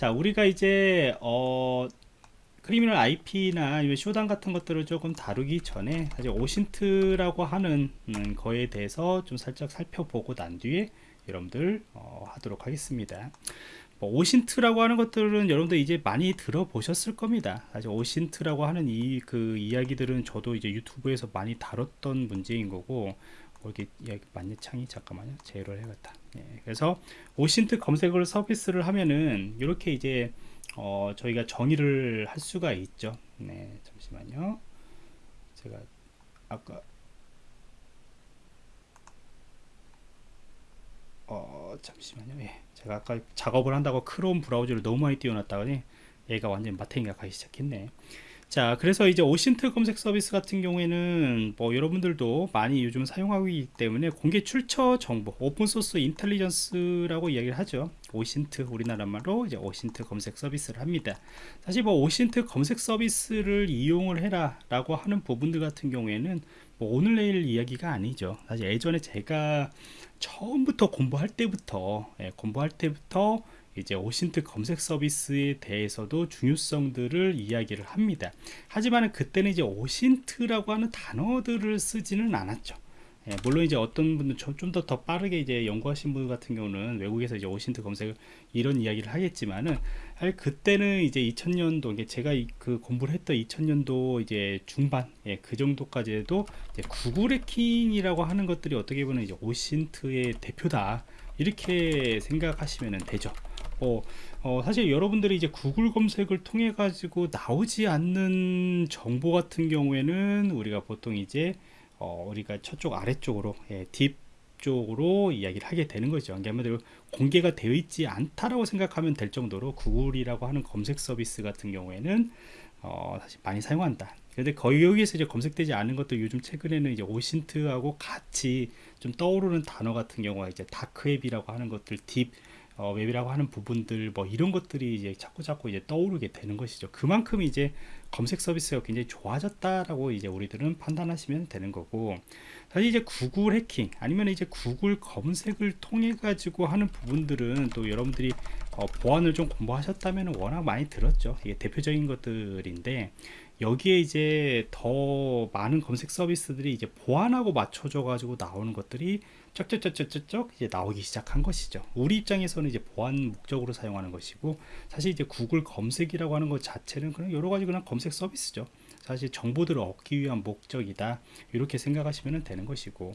자 우리가 이제 어 Criminal IP나 Shodan 같은 것들을 조금 다루기 전에 사실 OSINT라고 하는 음, 거에 대해서 좀 살짝 살펴보고 난 뒤에 여러분들 어, 하도록 하겠습니다. 뭐 OSINT라고 하는 것들은 여러분들 이제 많이 들어보셨을 겁니다. 사실 OSINT라고 하는 이 그 이야기들은 저도 이제 유튜브에서 많이 다뤘던 문제인 거고 뭐 이렇게 이야기 만년창이 잠깐만요. 제로를 해야겠다. 예, 그래서 OSINT 검색을 서비스를 하면은 이렇게 이제 어, 저희가 정의를 할 수가 있죠. 네, 잠시만요. 제가 아까 어, 잠시만요. 예. 제가 아까 작업을 한다고 크롬 브라우저를 너무 많이 띄워놨다더니 얘가 완전 마탱이가 가기 시작했네. 자 그래서 이제 OSINT 검색 서비스 같은 경우에는 뭐 여러분들도 많이 요즘 사용하고 있기 때문에 공개 출처 정보 Open Source Intelligence라고 이야기를 하죠. OSINT 우리나라 말로 이제 OSINT 검색 서비스를 합니다. 사실 뭐 오신트 검색 서비스를 이용을 해라 라고 하는 부분들 같은 경우에는 뭐 오늘 내일 이야기가 아니죠. 사실 예전에 제가 처음부터 공부할 때부터 예, 공부할 때부터 이제 오신트 검색 서비스에 대해서도 중요성들을 이야기를 합니다. 하지만 그때는 이제 오신트라고 하는 단어들을 쓰지는 않았죠. 예, 물론 이제 어떤 분들 좀더더 빠르게 이제 연구하신 분 같은 경우는 외국에서 이제 오신트 검색을 이런 이야기를 하겠지만은 사실 그때는 이제 2000년도 제가 그 공부를 했던 2000년도 이제 중반 예, 그 정도까지 해도 구글 해킹이라고 하는 것들이 어떻게 보면 이제 오신트의 대표다 이렇게 생각하시면 되죠. 어, 어, 사실 여러분들이 이제 구글 검색을 통해 가지고 나오지 않는 정보 같은 경우에는 우리가 보통 이제 어, 우리가 저쪽 아래쪽으로 예, 딥 쪽으로 이야기를 하게 되는 거죠. 아무래도 공개가 되어 있지 않다라고 생각하면 될 정도로 구글이라고 하는 검색 서비스 같은 경우에는 어, 사실 많이 사용한다. 근데 거의 여기에서 이제 검색되지 않은 것도 요즘 최근에는 이제 오신트하고 같이 좀 떠오르는 단어 같은 경우가 이제 다크웹이라고 하는 것들 딥 어, 웹이라고 하는 부분들 뭐 이런 것들이 이제 자꾸 자꾸 이제 떠오르게 되는 것이죠. 그만큼 이제 검색 서비스가 굉장히 좋아졌다라고 이제 우리들은 판단하시면 되는 거고 사실 이제 구글 해킹 아니면 이제 구글 검색을 통해 가지고 하는 부분들은 또 여러분들이 어, 보안을 좀 공부하셨다면 워낙 많이 들었죠. 이게 대표적인 것들인데 여기에 이제 더 많은 검색 서비스들이 이제 보안하고 맞춰져 가지고 나오는 것들이 쩍쩍쩍쩍쩍 이제 나오기 시작한 것이죠. 우리 입장에서는 이제 보안 목적으로 사용하는 것이고 사실 이제 구글 검색이라고 하는 것 자체는 그냥 여러 가지 그냥 검색 서비스죠. 사실 정보들을 얻기 위한 목적이다 이렇게 생각하시면 되는 것이고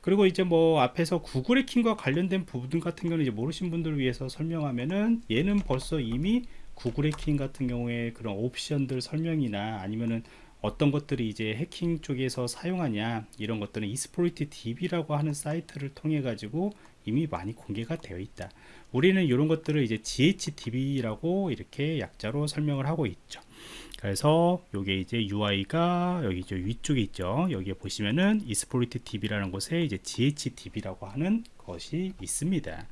그리고 이제 뭐 앞에서 구글 해킹과 관련된 부분 같은 경우는 이제 모르신 분들을 위해서 설명하면은 얘는 벌써 이미 구글 해킹 같은 경우에 그런 옵션들 설명이나 아니면은 어떤 것들이 이제 해킹 쪽에서 사용하냐 이런 것들은 이스포리티 DB라고 하는 사이트를 통해 가지고 이미 많이 공개가 되어 있다. 우리는 이런 것들을 이제 GHDB라고 이렇게 약자로 설명을 하고 있죠. 그래서 요게 이제 UI가 여기 저 위쪽에 있죠. 여기에 보시면은 이스포리티 DB라는 곳에 이제 GHDB라고 하는 것이 있습니다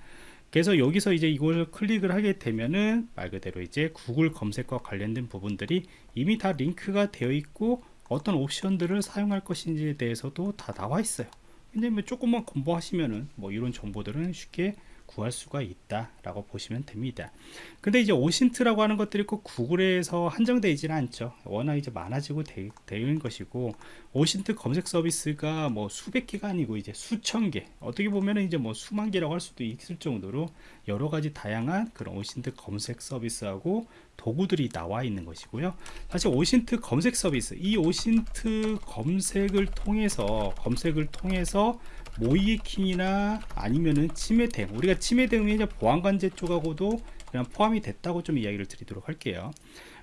그래서 여기서 이제 이걸 클릭을 하게 되면은 말 그대로 이제 구글 검색과 관련된 부분들이 이미 다 링크가 되어 있고 어떤 옵션들을 사용할 것인지에 대해서도 다 나와 있어요. 근데 뭐 조금만 공부하시면은 뭐 이런 정보들은 쉽게 구할 수가 있다 라고 보시면 됩니다. 근데 이제 OSINT라고 하는 것들이 꼭 구글에서 한정되어 있지는 않죠. 워낙 이제 많아지고 되, 되는 것이고 OSINT 검색 서비스가 뭐 수백 개가 아니고 이제 수천 개. 어떻게 보면 이제 뭐 수만 개라고 할 수도 있을 정도로 여러 가지 다양한 그런 OSINT 검색 서비스하고 도구들이 나와 있는 것이고요. 사실 OSINT 검색 서비스 이 OSINT 검색을 통해서 검색을 통해서 모의해킹이나 아니면은 침해 대응 우리가 침해 대응이 이제 보안관제 쪽하고도 그냥 포함이 됐다고 좀 이야기를 드리도록 할게요.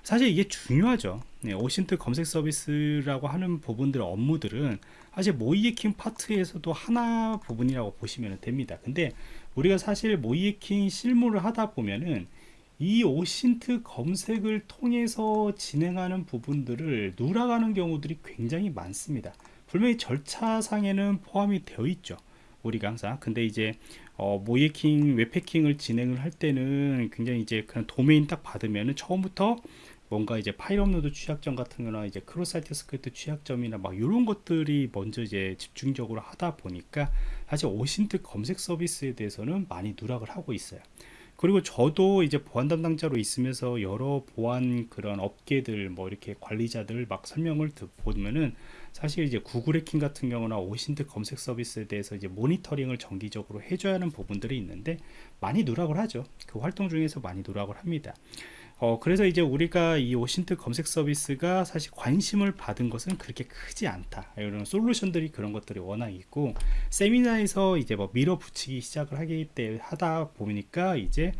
사실 이게 중요하죠 네, 오신트 검색 서비스라고 하는 부분들 업무들은 사실 모이에킹 파트에서도 하나 부분이라고 보시면 됩니다. 근데 우리가 사실 모이에킹 실무를 하다 보면은 이 오신트 검색을 통해서 진행하는 부분들을 누락하는 경우들이 굉장히 많습니다. 분명히 절차상에는 포함이 되어 있죠 우리가 항상. 근데 이제 어, 모의해킹 웹해킹을 진행을 할 때는 굉장히 이제 그냥 도메인 딱 받으면은 처음부터 뭔가 이제 파일 업로드 취약점 같은 거나 이제 Cross Site Script 취약점이나 막 이런 것들이 먼저 이제 집중적으로 하다 보니까 사실 OSINT 검색 서비스에 대해서는 많이 누락을 하고 있어요 그리고 저도 이제 보안 담당자로 있으면서 여러 보안 그런 업계들 뭐 이렇게 관리자들 막 설명을 보면은 사실 이제 구글 해킹 같은 경우나 오신트 검색 서비스에 대해서 이제 모니터링을 정기적으로 해줘야 하는 부분들이 있는데 많이 누락을 하죠. 그 활동 중에서 많이 누락을 합니다. 어, 그래서 이제 우리가 이 오신트 검색 서비스가 사실 관심을 받은 것은 그렇게 크지 않다. 이런 솔루션들이 그런 것들이 워낙 있고, 세미나에서 이제 뭐 밀어붙이기 시작을 하기 때 하다 보니까 이제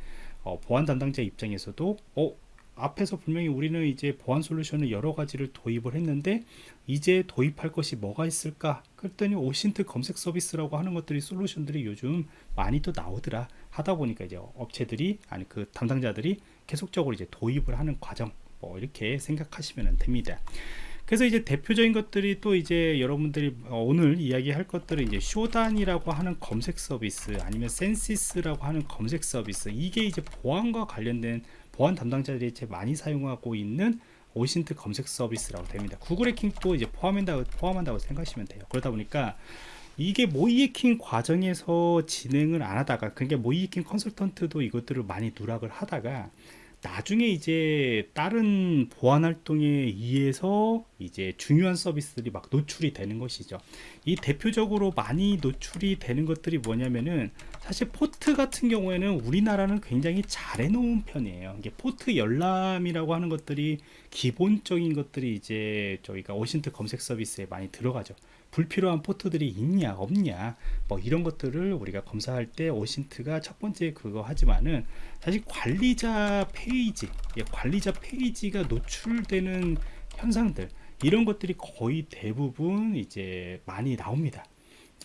어, 보안 담당자 입장에서도 어, 앞에서 분명히 우리는 이제 보안 솔루션을 여러 가지를 도입을 했는데 이제 도입할 것이 뭐가 있을까 그랬더니 OSINT 검색 서비스라고 하는 것들이 솔루션들이 요즘 많이 또 나오더라 하다 보니까 이제 업체들이 아니 그 담당자들이 계속적으로 이제 도입을 하는 과정 뭐 이렇게 생각하시면 됩니다 그래서 이제 대표적인 것들이 또 이제 여러분들이 오늘 이야기할 것들은 이제 Shodan이라고 하는 검색 서비스 아니면 Censys라고 하는 검색 서비스 이게 이제 보안과 관련된 보안 담당자들이 제 많이 사용하고 있는 오신트 검색 서비스라고 됩니다. 구글 해킹도 이제 포함한다고, 포함한다고 생각하시면 돼요. 그러다 보니까 이게 모의 해킹 과정에서 진행을 안 하다가 그게 모의 해킹 컨설턴트도 이것들을 많이 누락을 하다가 나중에 이제 다른 보안 활동에 의해서 이제 중요한 서비스들이 막 노출이 되는 것이죠. 이 대표적으로 많이 노출이 되는 것들이 뭐냐면은 사실 포트 같은 경우에는 우리나라는 굉장히 잘 해놓은 편이에요. 이게 포트 열람이라고 하는 것들이 기본적인 것들이 이제 저희가 OSINT 검색 서비스에 많이 들어가죠. 불필요한 포트들이 있냐 없냐 뭐 이런 것들을 우리가 검사할 때 OSINT가 첫 번째 그거 하지만은 사실 관리자 페이지 예, 관리자 페이지가 노출되는 현상들 이런 것들이 거의 대부분 이제 많이 나옵니다.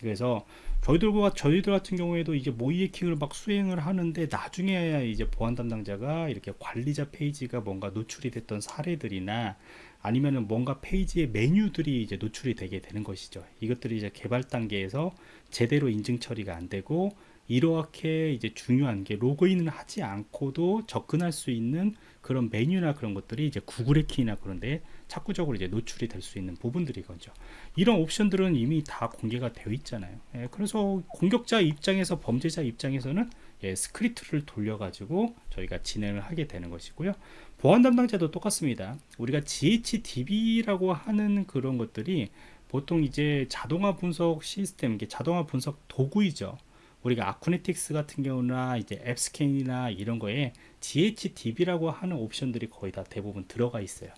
그래서 저희들과 저희들 같은 경우에도 이제 모의 해킹을 막 수행을 하는데 나중에 이제 보안 담당자가 이렇게 관리자 페이지가 뭔가 노출이 됐던 사례들이나 아니면은 뭔가 페이지의 메뉴들이 이제 노출이 되게 되는 것이죠. 이것들이 이제 개발 단계에서 제대로 인증 처리가 안 되고 이렇게 이제 중요한 게 로그인을 하지 않고도 접근할 수 있는 그런 메뉴나 그런 것들이 이제 구글 해킹이나 그런데 자꾸적으로 이제 노출이 될 수 있는 부분들이거죠. 이런 옵션들은 이미 다 공개가 되어 있잖아요. 예, 그래서 공격자 입장에서 범죄자 입장에서는 예, 스크립트를 돌려가지고 저희가 진행을 하게 되는 것이고요. 보안 담당자도 똑같습니다. 우리가 GHDB라고 하는 그런 것들이 보통 이제 자동화 분석 시스템, 자동화 분석 도구이죠. 우리가 Acunetix 같은 경우나 이제 AppScan이나 이런 거에 GHDB라고 하는 옵션들이 거의 다 대부분 들어가 있어요.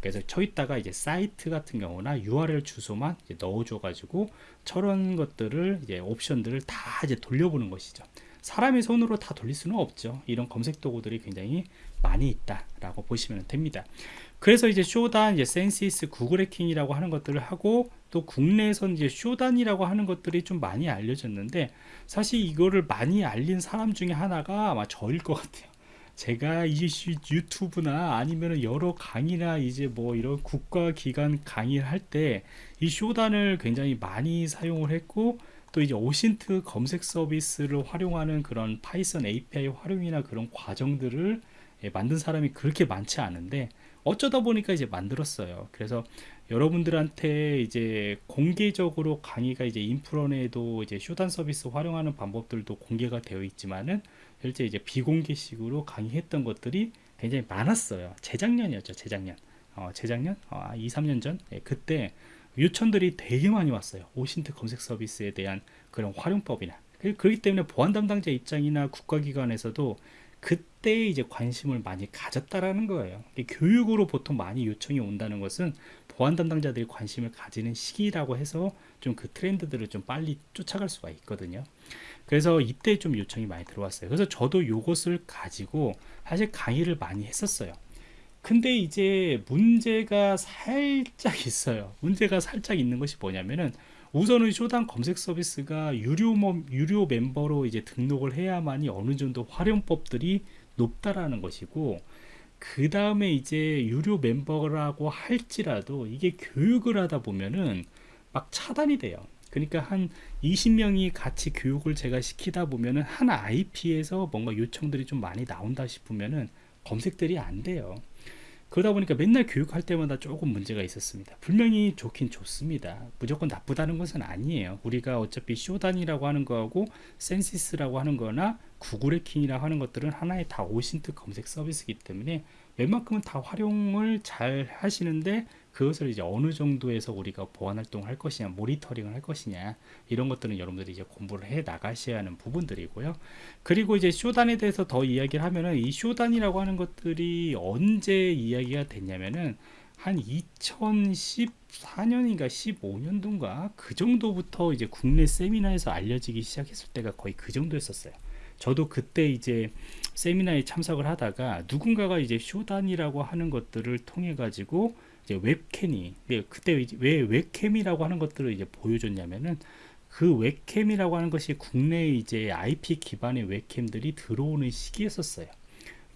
그래서 저기다가 이제 사이트 같은 경우나 URL 주소만 넣어줘 가지고 저런 것들을 이제 옵션들을 다 이제 돌려보는 것이죠. 사람의 손으로 다 돌릴 수는 없죠. 이런 검색 도구들이 굉장히 많이 있다라고 보시면 됩니다. 그래서 이제 Shodan, 이제 Censys, 구글 해킹이라고 하는 것들을 하고 또 국내에선 이제 Shodan이라고 하는 것들이 좀 많이 알려졌는데 사실 이거를 많이 알린 사람 중에 하나가 아마 저일 것 같아요. 제가 이 유튜브나 아니면 여러 강의나 이제 뭐 이런 국가기관 강의를 할 때 이 Shodan을 굉장히 많이 사용을 했고 또 이제 OSINT 검색 서비스를 활용하는 그런 파이썬 API 활용이나 그런 과정들을 예, 만든 사람이 그렇게 많지 않은데 어쩌다 보니까 이제 만들었어요. 그래서 여러분들한테 이제 공개적으로 강의가 이제 인프런에도 이제 Shodan 서비스 활용하는 방법들도 공개가 되어 있지만은 실제 이제 비공개식으로 강의했던 것들이 굉장히 많았어요. 재작년이었죠. 재작년. 어, 재작년? 어, 2, 3년 전? 예, 그때 요청들이 되게 많이 왔어요. 오신트 검색 서비스에 대한 그런 활용법이나. 그렇기 때문에 보안 담당자 입장이나 국가기관에서도 그때 이제 관심을 많이 가졌다라는 거예요. 교육으로 보통 많이 요청이 온다는 것은 보안 담당자들이 관심을 가지는 시기라고 해서 좀 그 트렌드들을 좀 빨리 쫓아갈 수가 있거든요. 그래서 이때 좀 요청이 많이 들어왔어요. 그래서 저도 이것을 가지고 사실 강의를 많이 했었어요. 근데 이제 문제가 살짝 있어요. 문제가 살짝 있는 것이 뭐냐면은 우선은 쇼단 검색 서비스가 유료, 유료 멤버로 이제 등록을 해야만이 어느 정도 활용법들이 높다라는 것이고 그 다음에 이제 유료 멤버라고 할지라도 이게 교육을 하다 보면은 막 차단이 돼요. 그러니까 한 20명이 같이 교육을 제가 시키다 보면은 한 IP에서 뭔가 요청들이 좀 많이 나온다 싶으면은 검색들이 안 돼요. 그러다 보니까 맨날 교육할 때마다 조금 문제가 있었습니다. 분명히 좋긴 좋습니다. 무조건 나쁘다는 것은 아니에요. 우리가 어차피 Shodan이라고 하는 거하고 Censys라고 하는 거나 구글 해킹이라고 하는 것들은 하나의 다 OSINT 검색 서비스이기 때문에 웬만큼은 다 활용을 잘 하시는데 그것을 이제 어느 정도에서 우리가 보안 활동을 할 것이냐, 모니터링을 할 것이냐, 이런 것들은 여러분들이 이제 공부를 해 나가셔야 하는 부분들이고요. 그리고 이제 Shodan에 대해서 더 이야기를 하면은 이 Shodan이라고 하는 것들이 언제 이야기가 됐냐면은 한 2014년인가 15년도인가 그 정도부터 이제 국내 세미나에서 알려지기 시작했을 때가 거의 그 정도였었어요. 저도 그때 이제 세미나에 참석을 하다가 누군가가 이제 Shodan이라고 하는 것들을 통해 가지고 이제 웹캠이 네, 그때 왜 웹캠이라고 하는 것들을 이제 보여줬냐면은 그 웹캠이라고 하는 것이 국내에 이제 IP 기반의 웹캠들이 들어오는 시기였었어요.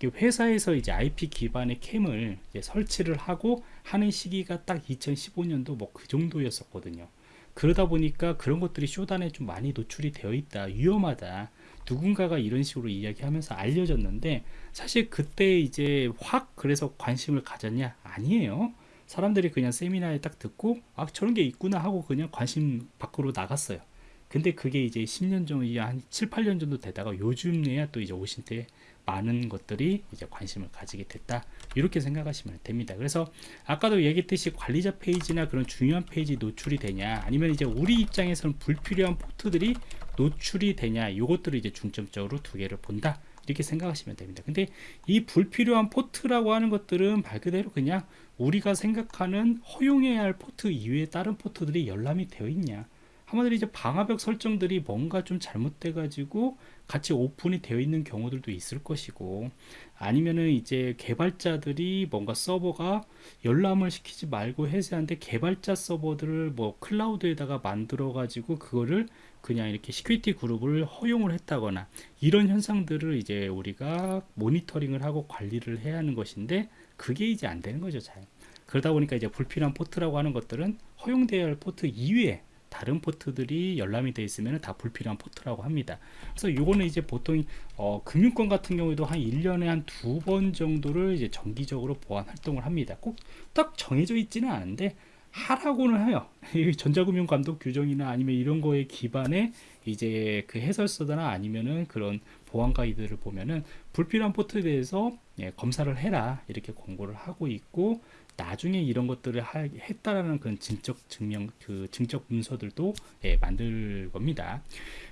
회사에서 이제 IP 기반의 캠을 설치를 하고 하는 시기가 딱 2015년도 뭐 그 정도였었거든요. 그러다 보니까 그런 것들이 Shodan에 좀 많이 노출이 되어 있다, 위험하다. 누군가가 이런 식으로 이야기하면서 알려졌는데 사실 그때 이제 확 그래서 관심을 가졌냐? 아니에요. 사람들이 그냥 세미나에 딱 듣고 아 저런 게 있구나 하고 그냥 관심 밖으로 나갔어요. 근데 그게 이제 10년 정도, 한 7, 8년 정도 되다가 요즘에야 또 이제 OSINT에 많은 것들이 이제 관심을 가지게 됐다. 이렇게 생각하시면 됩니다. 그래서 아까도 얘기했듯이 관리자 페이지나 그런 중요한 페이지 노출이 되냐, 아니면 이제 우리 입장에서는 불필요한 포트들이 노출이 되냐, 이것들을 이제 중점적으로 두 개를 본다. 이렇게 생각하시면 됩니다. 근데 이 불필요한 포트라고 하는 것들은 말 그대로 그냥 우리가 생각하는 허용해야 할 포트 이외에 다른 포트들이 열람이 되어 있냐. 한마디로 이제 방화벽 설정들이 뭔가 좀 잘못돼 가지고 같이 오픈이 되어 있는 경우들도 있을 것이고 아니면은 이제 개발자들이 뭔가 서버가 열람을 시키지 말고 해제하는데 개발자 서버들을 뭐 클라우드에다가 만들어 가지고 그거를 그냥 이렇게 security group을 허용을 했다거나 이런 현상들을 이제 우리가 모니터링을 하고 관리를 해야 하는 것인데 그게 이제 안 되는 거죠 잘 그러다 보니까 이제 불필요한 포트라고 하는 것들은 허용되어야 할 포트 이외에 다른 포트들이 열람이 되어 있으면 다 불필요한 포트라고 합니다. 그래서 요거는 이제 보통 어, 금융권 같은 경우에도 한 1년에 한 두 번 정도를 이제 정기적으로 보안 활동을 합니다. 꼭 딱 정해져 있지는 않은데 하라고는 해요. 전자금융 감독 규정이나 아니면 이런 거에 기반에 이제 그 해설서나 아니면은 그런 보안 가이드를 보면은 불필요한 포트에 대해서 예, 검사를 해라 이렇게 권고를 하고 있고 나중에 이런 것들을 하, 했다라는 그런 증적 증명 그 증적 문서들도 예, 만들 겁니다.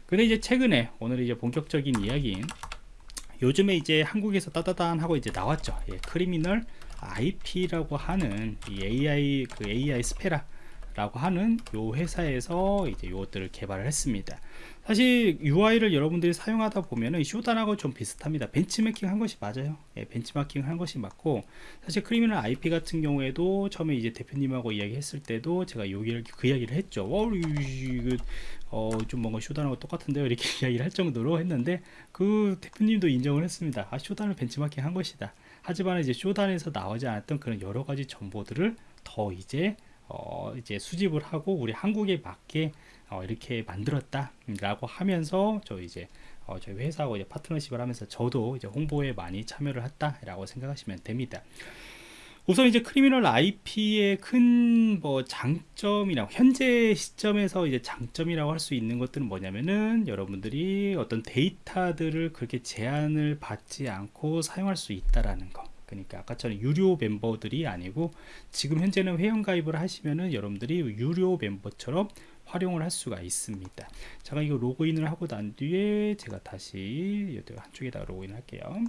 근데 이제 최근에 오늘 이제 본격적인 이야기인 요즘에 이제 한국에서 따다단 하고 이제 나왔죠. 예, 크리미널 IP라고 하는 이 AI 그 AI SPERA 라고 하는 요 회사에서 이제 요것들을 개발을 했습니다. 사실 UI를 여러분들이 사용하다 보면은 Shodan하고 좀 비슷합니다. 벤치마킹 한 것이 맞아요. 예, 벤치마킹 한 것이 맞고 사실 Criminal IP 같은 경우에도 처음에 이제 대표님하고 이야기했을 때도 제가 여기를 그 이야기를 했죠. 어, 이거 어, 좀 뭔가 Shodan하고 똑같은데요. 이렇게 이야기를 할 정도로 했는데 그 대표님도 인정을 했습니다. 아, Shodan을 벤치마킹 한 것이다. 하지만 이제 Shodan에서 나오지 않았던 그런 여러 가지 정보들을 더 이제 어, 이제 수집을 하고 우리 한국에 맞게 어, 이렇게 만들었다 라고 하면서 저 이제 어, 저희 회사하고 이제 파트너십을 하면서 저도 이제 홍보에 많이 참여를 했다 라고 생각하시면 됩니다. 우선 이제 Criminal IP의 큰 뭐 장점이나 현재 시점에서 이제 장점이라고 할 수 있는 것들은 뭐냐면은 여러분들이 어떤 데이터들을 그렇게 제한을 받지 않고 사용할 수 있다라는 거. 그러니까 아까처럼 유료 멤버들이 아니고 지금 현재는 회원 가입을 하시면은 여러분들이 유료 멤버처럼 활용을 할 수가 있습니다. 제가 이거 로그인을 하고 난 뒤에 제가 다시 한쪽에다 로그인 할게요.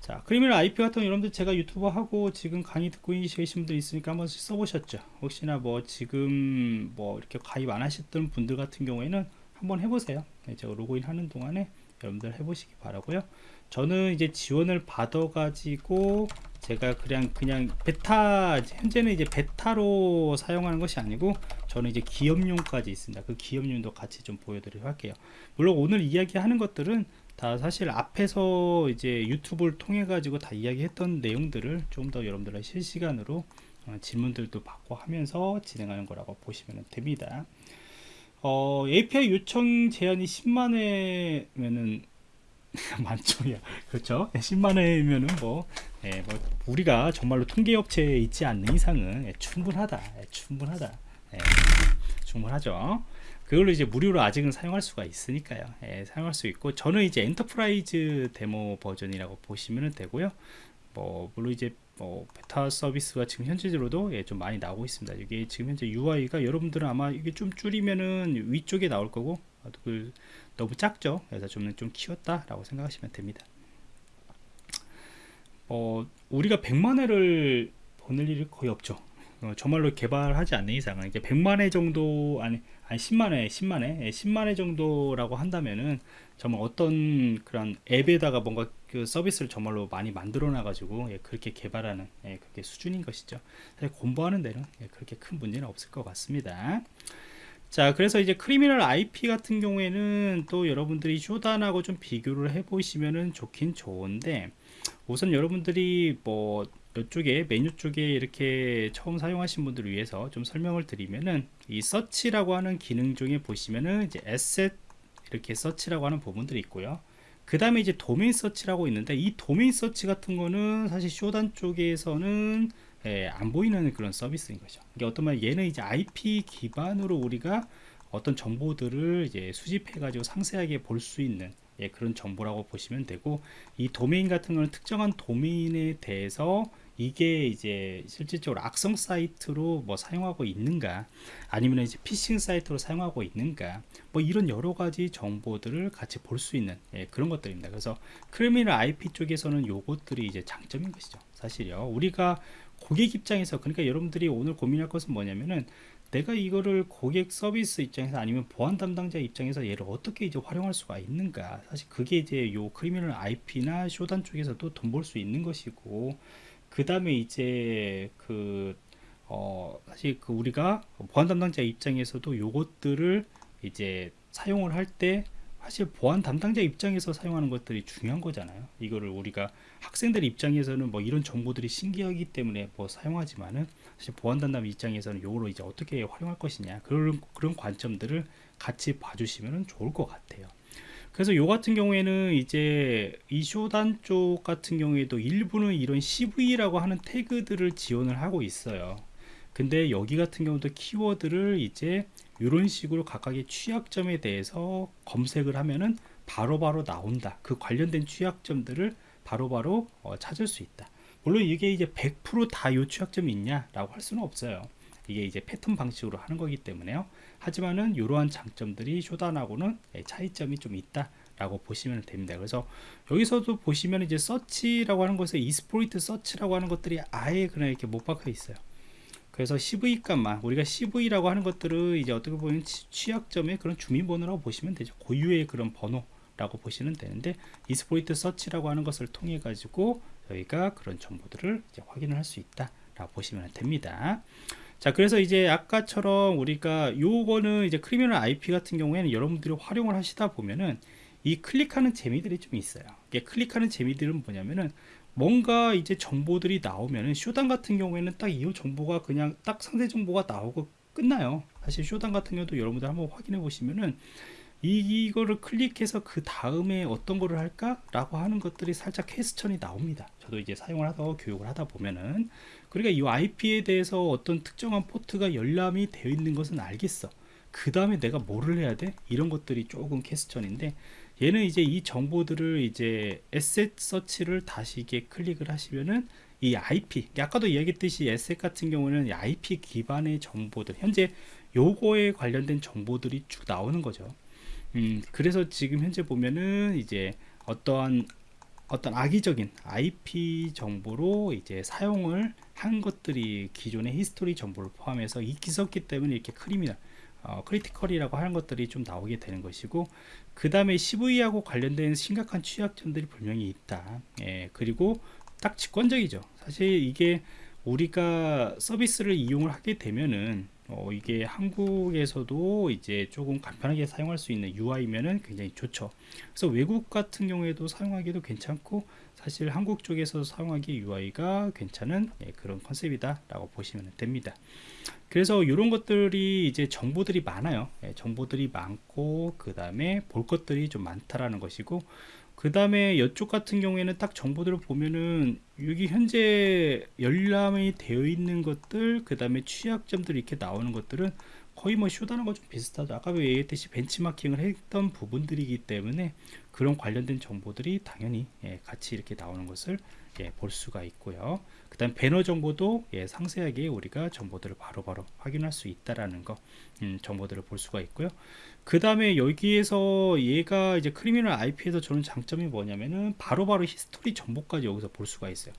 자, 크리미널 IP 같은 여러분들 제가 유튜버 하고 지금 강의 듣고 계신 분들 있으니까 한번 써보셨죠? 혹시나 뭐 지금 뭐 이렇게 가입 안 하셨던 분들 같은 경우에는 한번 해보세요. 네, 제가 로그인 하는 동안에 여러분들 해보시기 바라고요. 저는 이제 지원을 받아 가지고 제가 그냥 그냥 베타 현재는 이제 베타로 사용하는 것이 아니고 저는 이제 기업용까지 있습니다. 그 기업용도 같이 좀 보여드리도록 할게요. 물론 오늘 이야기하는 것들은 다 사실 앞에서 이제 유튜브를 통해 가지고 다 이야기했던 내용들을 좀 더 여러분들의 실시간으로 어, 질문들도 받고 하면서 진행하는 거라고 보시면 됩니다. 어, API 요청 제한이 10만 회면은 만점이야. 그렇죠? 10만 원이면은 뭐, 예, 뭐 우리가 정말로 통계 업체에 있지 않는 이상은 예, 충분하다. 예, 충분하다. 예, 충분하죠. 그걸로 이제 무료로 아직은 사용할 수가 있으니까요. 예, 사용할 수 있고 저는 이제 enterprise 데모 버전이라고 보시면 되고요. 뭐 물론 이제 뭐 베타 서비스가 지금 현재로도 예, 좀 많이 나오고 있습니다. 이게 지금 현재 UI가 여러분들은 아마 이게 좀 줄이면은 위쪽에 나올 거고 그 너무 작죠. 그래서 좀, 좀 키웠다라고 생각하시면 됩니다. 어, 우리가 100만 회를 보낼 일이 거의 없죠. 어, 정말로 개발하지 않는 이상은 이제 100만 회 정도 아니 아니 10만 회, 10만 회, 예, 10만 회 정도라고 한다면은 정말 어떤 그런 앱에다가 뭔가 그 서비스를 정말로 많이 만들어 놔 가지고 예, 그렇게 개발하는 예, 그게 수준인 것이죠. 사실 공부하는 데는 예, 그렇게 큰 문제는 없을 것 같습니다. 자 그래서 이제 Criminal IP 같은 경우에는 또 여러분들이 Shodan하고 좀 비교를 해 보시면은 좋긴 좋은데 우선 여러분들이 뭐 이쪽에 메뉴 쪽에 이렇게 처음 사용하신 분들을 위해서 좀 설명을 드리면은 이 search라고 하는 기능 중에 보시면은 이제 asset 이렇게 search라고 하는 부분들이 있고요 그 다음에 이제 domain search라고 있는데 이 domain search 같은 거는 사실 Shodan 쪽에서는 예, 안 보이는 그런 서비스인 거죠. 이게 어떤 말 얘는 이제 IP 기반으로 우리가 어떤 정보들을 이제 수집해 가지고 상세하게 볼 수 있는 예, 그런 정보라고 보시면 되고 이 도메인 같은 거는 특정한 도메인에 대해서 이게 이제 실질적으로 악성 사이트로 뭐 사용하고 있는가? 아니면 이제 피싱 사이트로 사용하고 있는가? 뭐 이런 여러 가지 정보들을 같이 볼 수 있는 예, 그런 것들입니다. 그래서 Criminal IP 쪽에서는 요것들이 이제 장점인 것이죠 사실요. 우리가 고객 입장에서 그러니까 여러분들이 오늘 고민할 것은 뭐냐면은 내가 이거를 고객 서비스 입장에서 아니면 보안 담당자 입장에서 얘를 어떻게 이제 활용할 수가 있는가? 사실 그게 이제 요 Criminal IP나 Shodan 쪽에서도 돈 벌 수 있는 것이고 그 다음에 이제 그 어, 사실 그 우리가 보안 담당자 입장에서도 요것들을 이제 사용을 할 때 사실 보안 담당자 입장에서 사용하는 것들이 중요한 거잖아요. 이거를 우리가 학생들 입장에서는 뭐 이런 정보들이 신기하기 때문에 뭐 사용하지만은 사실 보안 담당 입장에서는 이거를 이제 어떻게 활용할 것이냐 그런 그런 관점들을 같이 봐주시면 좋을 것 같아요. 그래서 요 같은 경우에는 이제 이 쇼단 쪽 같은 경우에도 일부는 이런 CV라고 하는 태그들을 지원을 하고 있어요. 근데 여기 같은 경우도 키워드를 이제 이런 식으로 각각의 취약점에 대해서 검색을 하면은 바로바로 바로 나온다. 그 관련된 취약점들을 바로바로 바로 어, 찾을 수 있다. 물론 이게 이제 100%다 이 취약점이 있냐 라고 할 수는 없어요. 이게 이제 패턴 방식으로 하는 거기 때문에요. 하지만은 이러한 장점들이 Shodan하고는 예, 차이점이 좀 있다. 라고 보시면 됩니다. 그래서 여기서도 보시면 이제 search라고 하는 것에 exploit search라고 하는 것들이 아예 그냥 이렇게 못 박혀 있어요. 그래서 CV 값만 우리가 CV라고 하는 것들을 이제 어떻게 보면 취약점의 그런 주민번호라고 보시면 되죠. 고유의 그런 번호라고 보시면 되는데 이스포이트 서치라고 하는 것을 통해 가지고 저희가 그런 정보들을 확인을 할 수 있다 라고 보시면 됩니다. 자 그래서 이제 아까처럼 우리가 요거는 이제 크리미널 IP 같은 경우에는 여러분들이 활용을 하시다 보면은 이 클릭하는 재미들이 좀 있어요. 이게 클릭하는 재미들은 뭐냐면은 뭔가 이제 정보들이 나오면은 Shodan 같은 경우에는 딱 이 정보가 그냥 딱 상세 정보가 나오고 끝나요. 사실 Shodan 같은 경우도 여러분들 한번 확인해 보시면은 이, 이거를 클릭해서 그 다음에 어떤 거를 할까? 라고 하는 것들이 살짝 question이 나옵니다. 저도 이제 사용을 하다 교육을 하다 보면은 그러니까 이 IP에 대해서 어떤 특정한 포트가 열람이 되어 있는 것은 알겠어. 그 다음에 내가 뭐를 해야 돼? 이런 것들이 조금 question인데 얘는 이제 이 정보들을 이제 에셋 서치를 다시 이게 클릭을 하시면은 이 IP 아까도 이야기했듯이 asset 같은 경우는 IP 기반의 정보들 현재 요거에 관련된 정보들이 쭉 나오는 거죠 음, 그래서 지금 현재 보면은 이제 어떠한 어떤 악의적인 IP 정보로 이제 사용을 한 것들이 기존의 history 정보를 포함해서 있었기 때문에 이렇게 criminal 어, critical이라고 하는 것들이 좀 나오게 되는 것이고 그 다음에 CVE하고 관련된 심각한 취약점들이 분명히 있다. 예, 그리고 딱 직관적이죠. 사실 이게 우리가 서비스를 이용을 하게 되면은 어, 이게 한국에서도 이제 조금 간편하게 사용할 수 있는 UI면은 굉장히 좋죠. 그래서 외국 같은 경우에도 사용하기도 괜찮고 사실 한국 쪽에서 사용하기 UI가 괜찮은 예, 그런 컨셉이다라고 보시면 됩니다. 그래서 이런 것들이 이제 정보들이 많아요. 예, 정보들이 많고 그 다음에 볼 것들이 좀 많다라는 것이고 그 다음에 이쪽 같은 경우에는 딱 정보들을 보면은 여기 현재 열람이 되어 있는 것들 그 다음에 취약점들이 이렇게 나오는 것들은 거의 뭐 쇼다는 좀 비슷하죠. 아까 얘기했듯이 벤치마킹을 했던 부분들이기 때문에 그런 관련된 정보들이 당연히 예, 같이 이렇게 나오는 것을 예, 볼 수가 있고요. 그 다음 배너 정보도 예, 상세하게 우리가 정보들을 바로바로 확인할 수 있다라는 거 음, 정보들을 볼 수가 있고요 그 다음에 여기에서 얘가 이제 Criminal IP에서 저는 장점이 뭐냐면은 바로 바로 history 정보까지 여기서 볼 수가 있어요.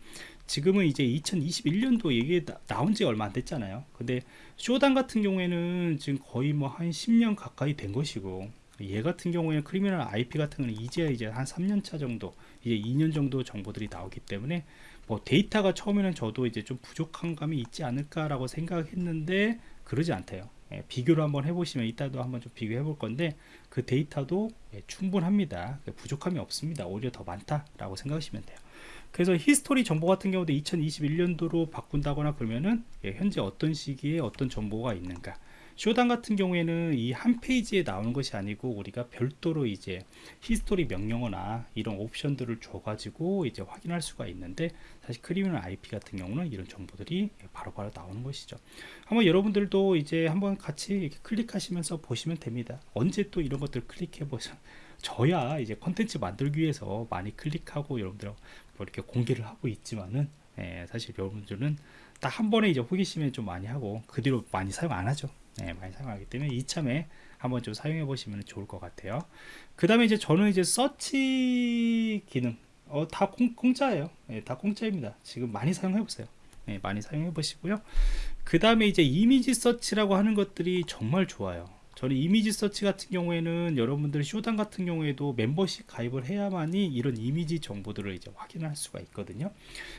지금은 이제 2021년도 이게 나, 온 지 얼마 안 됐잖아요. 근데 Shodan 같은 경우에는 지금 거의 뭐 한 10년 가까이 된 것이고 얘 같은 경우에는 Criminal IP 같은 경우는 이제 이제 한 3년 차 정도 이제 2년 정도 정보들이 나오기 때문에 뭐 데이터가 처음에는 저도 이제 좀 부족한 감이 있지 않을까라고 생각했는데 그러지 않대요. 예, 비교를 한번 해보시면 이따도 한번 좀 비교해 볼 건데 그 데이터도 예, 충분합니다. 부족함이 없습니다. 오히려 더 많다라고 생각하시면 돼요. 그래서 history 정보 같은 경우도 2021년도로 바꾼다거나 그러면은 예, 현재 어떤 시기에 어떤 정보가 있는가 Shodan 같은 경우에는 이 한 페이지에 나오는 것이 아니고 우리가 별도로 이제 history 명령어나 이런 옵션들을 줘 가지고 이제 확인할 수가 있는데 사실 Criminal IP 같은 경우는 이런 정보들이 바로바로 바로 나오는 것이죠. 한번 여러분들도 이제 한번 같이 클릭하시면서 보시면 됩니다. 언제 또 이런 것들 클릭해 보세요 저야 이제 컨텐츠 만들기 위해서 많이 클릭하고 여러분들 뭐 이렇게 공개를 하고 있지만은 예, 사실 여러분들은 딱 한 번에 이제 호기심에 좀 많이 하고 그 뒤로 많이 사용 안 하죠 네, 많이 사용하기 때문에 이참에 한번 좀 사용해 보시면 좋을 것 같아요. 그 다음에 이제 저는 이제 서치 기능 어, 다 공, 공짜예요. 네, 다 공짜입니다. 지금 많이 사용해 보세요. 네, 많이 사용해 보시고요. 그 다음에 이제 이미지 search라고 하는 것들이 정말 좋아요. 저는 이미지 서치 같은 경우에는 여러분들 Shodan 같은 경우에도 멤버십 가입을 해야만이 이런 이미지 정보들을 이제 확인할 수가 있거든요.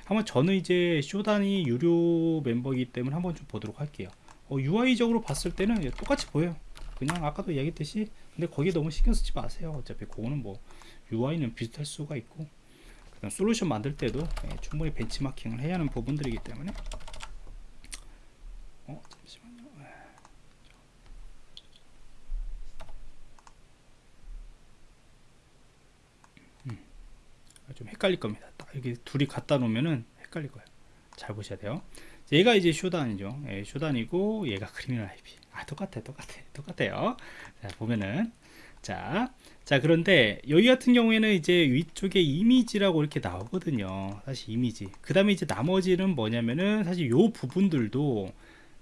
한번 저는 이제 Shodan이 유료 멤버이기 때문에 한번 좀 보도록 할게요 어, UI적으로 봤을 때는 똑같이 보여요. 그냥 아까도 얘기했듯이 근데 거기에 너무 신경 쓰지 마세요. 어차피 그거는 뭐 UI는 비슷할 수가 있고 그다음 솔루션 만들 때도 예, 충분히 벤치마킹을 해야 하는 부분들이기 때문에. 어 잠시만요. 예. 음, 좀 헷갈릴 겁니다. 딱 이렇게 둘이 갖다 놓으면은 헷갈릴 거예요. 잘 보셔야 돼요 얘가 이제 쇼단이죠. 예, 쇼단이고 얘가 크리미널 IP 아 똑같아 똑같아 똑같아요. 자 보면은 자, 자 그런데 여기 같은 경우에는 이제 위쪽에 이미지라고 이렇게 나오거든요. 사실 이미지. 그 다음에 이제 나머지는 뭐냐면은 사실 요 부분들도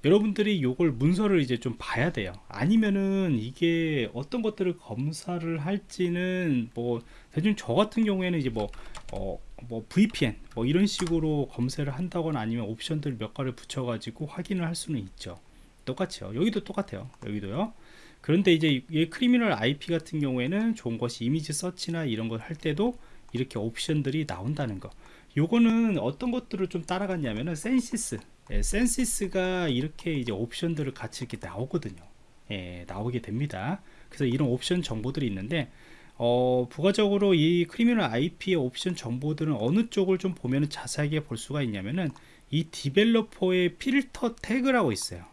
여러분들이 요걸 문서를 이제 좀 봐야 돼요. 아니면은 이게 어떤 것들을 검사를 할지는 뭐 대충 저 같은 경우에는 이제 뭐 어, 뭐 VPN 뭐 이런 식으로 검색을 한다거나 아니면 옵션들 몇 가지를 붙여 가지고 확인을 할 수는 있죠. 똑같죠 여기도 똑같아요. 여기도요. 그런데 이제 이 Criminal IP 같은 경우에는 좋은 것이 이미지 서치나 이런 걸 할 때도 이렇게 옵션들이 나온다는 거. 요거는 어떤 것들을 좀 따라갔냐면은 Censys. 예, Censys가 이렇게 이제 옵션들을 같이 이렇게 나오거든요. 예, 나오게 됩니다. 그래서 이런 옵션 정보들이 있는데 어, 부가적으로 이 Criminal IP의 옵션 정보들은 어느 쪽을 좀 보면 자세하게 볼 수가 있냐면은 이 developer의 필터 태그라고 있어요.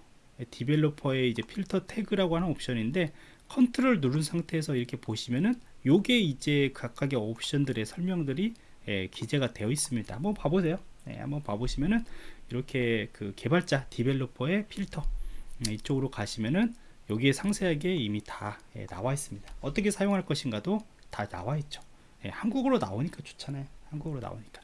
developer의 이제 필터 태그라고 하는 옵션인데 컨트롤 누른 상태에서 이렇게 보시면은 요게 이제 각각의 옵션들의 설명들이 예, 기재가 되어 있습니다. 한번 봐보세요. 예, 한번 봐보시면은 이렇게 그 개발자 developer의 필터 음, 이쪽으로 가시면은 여기에 상세하게 이미 다 예, 나와 있습니다. 어떻게 사용할 것인가도 다 나와 있죠. 예, 한국어로 나오니까 좋잖아요. 한국어로 나오니까.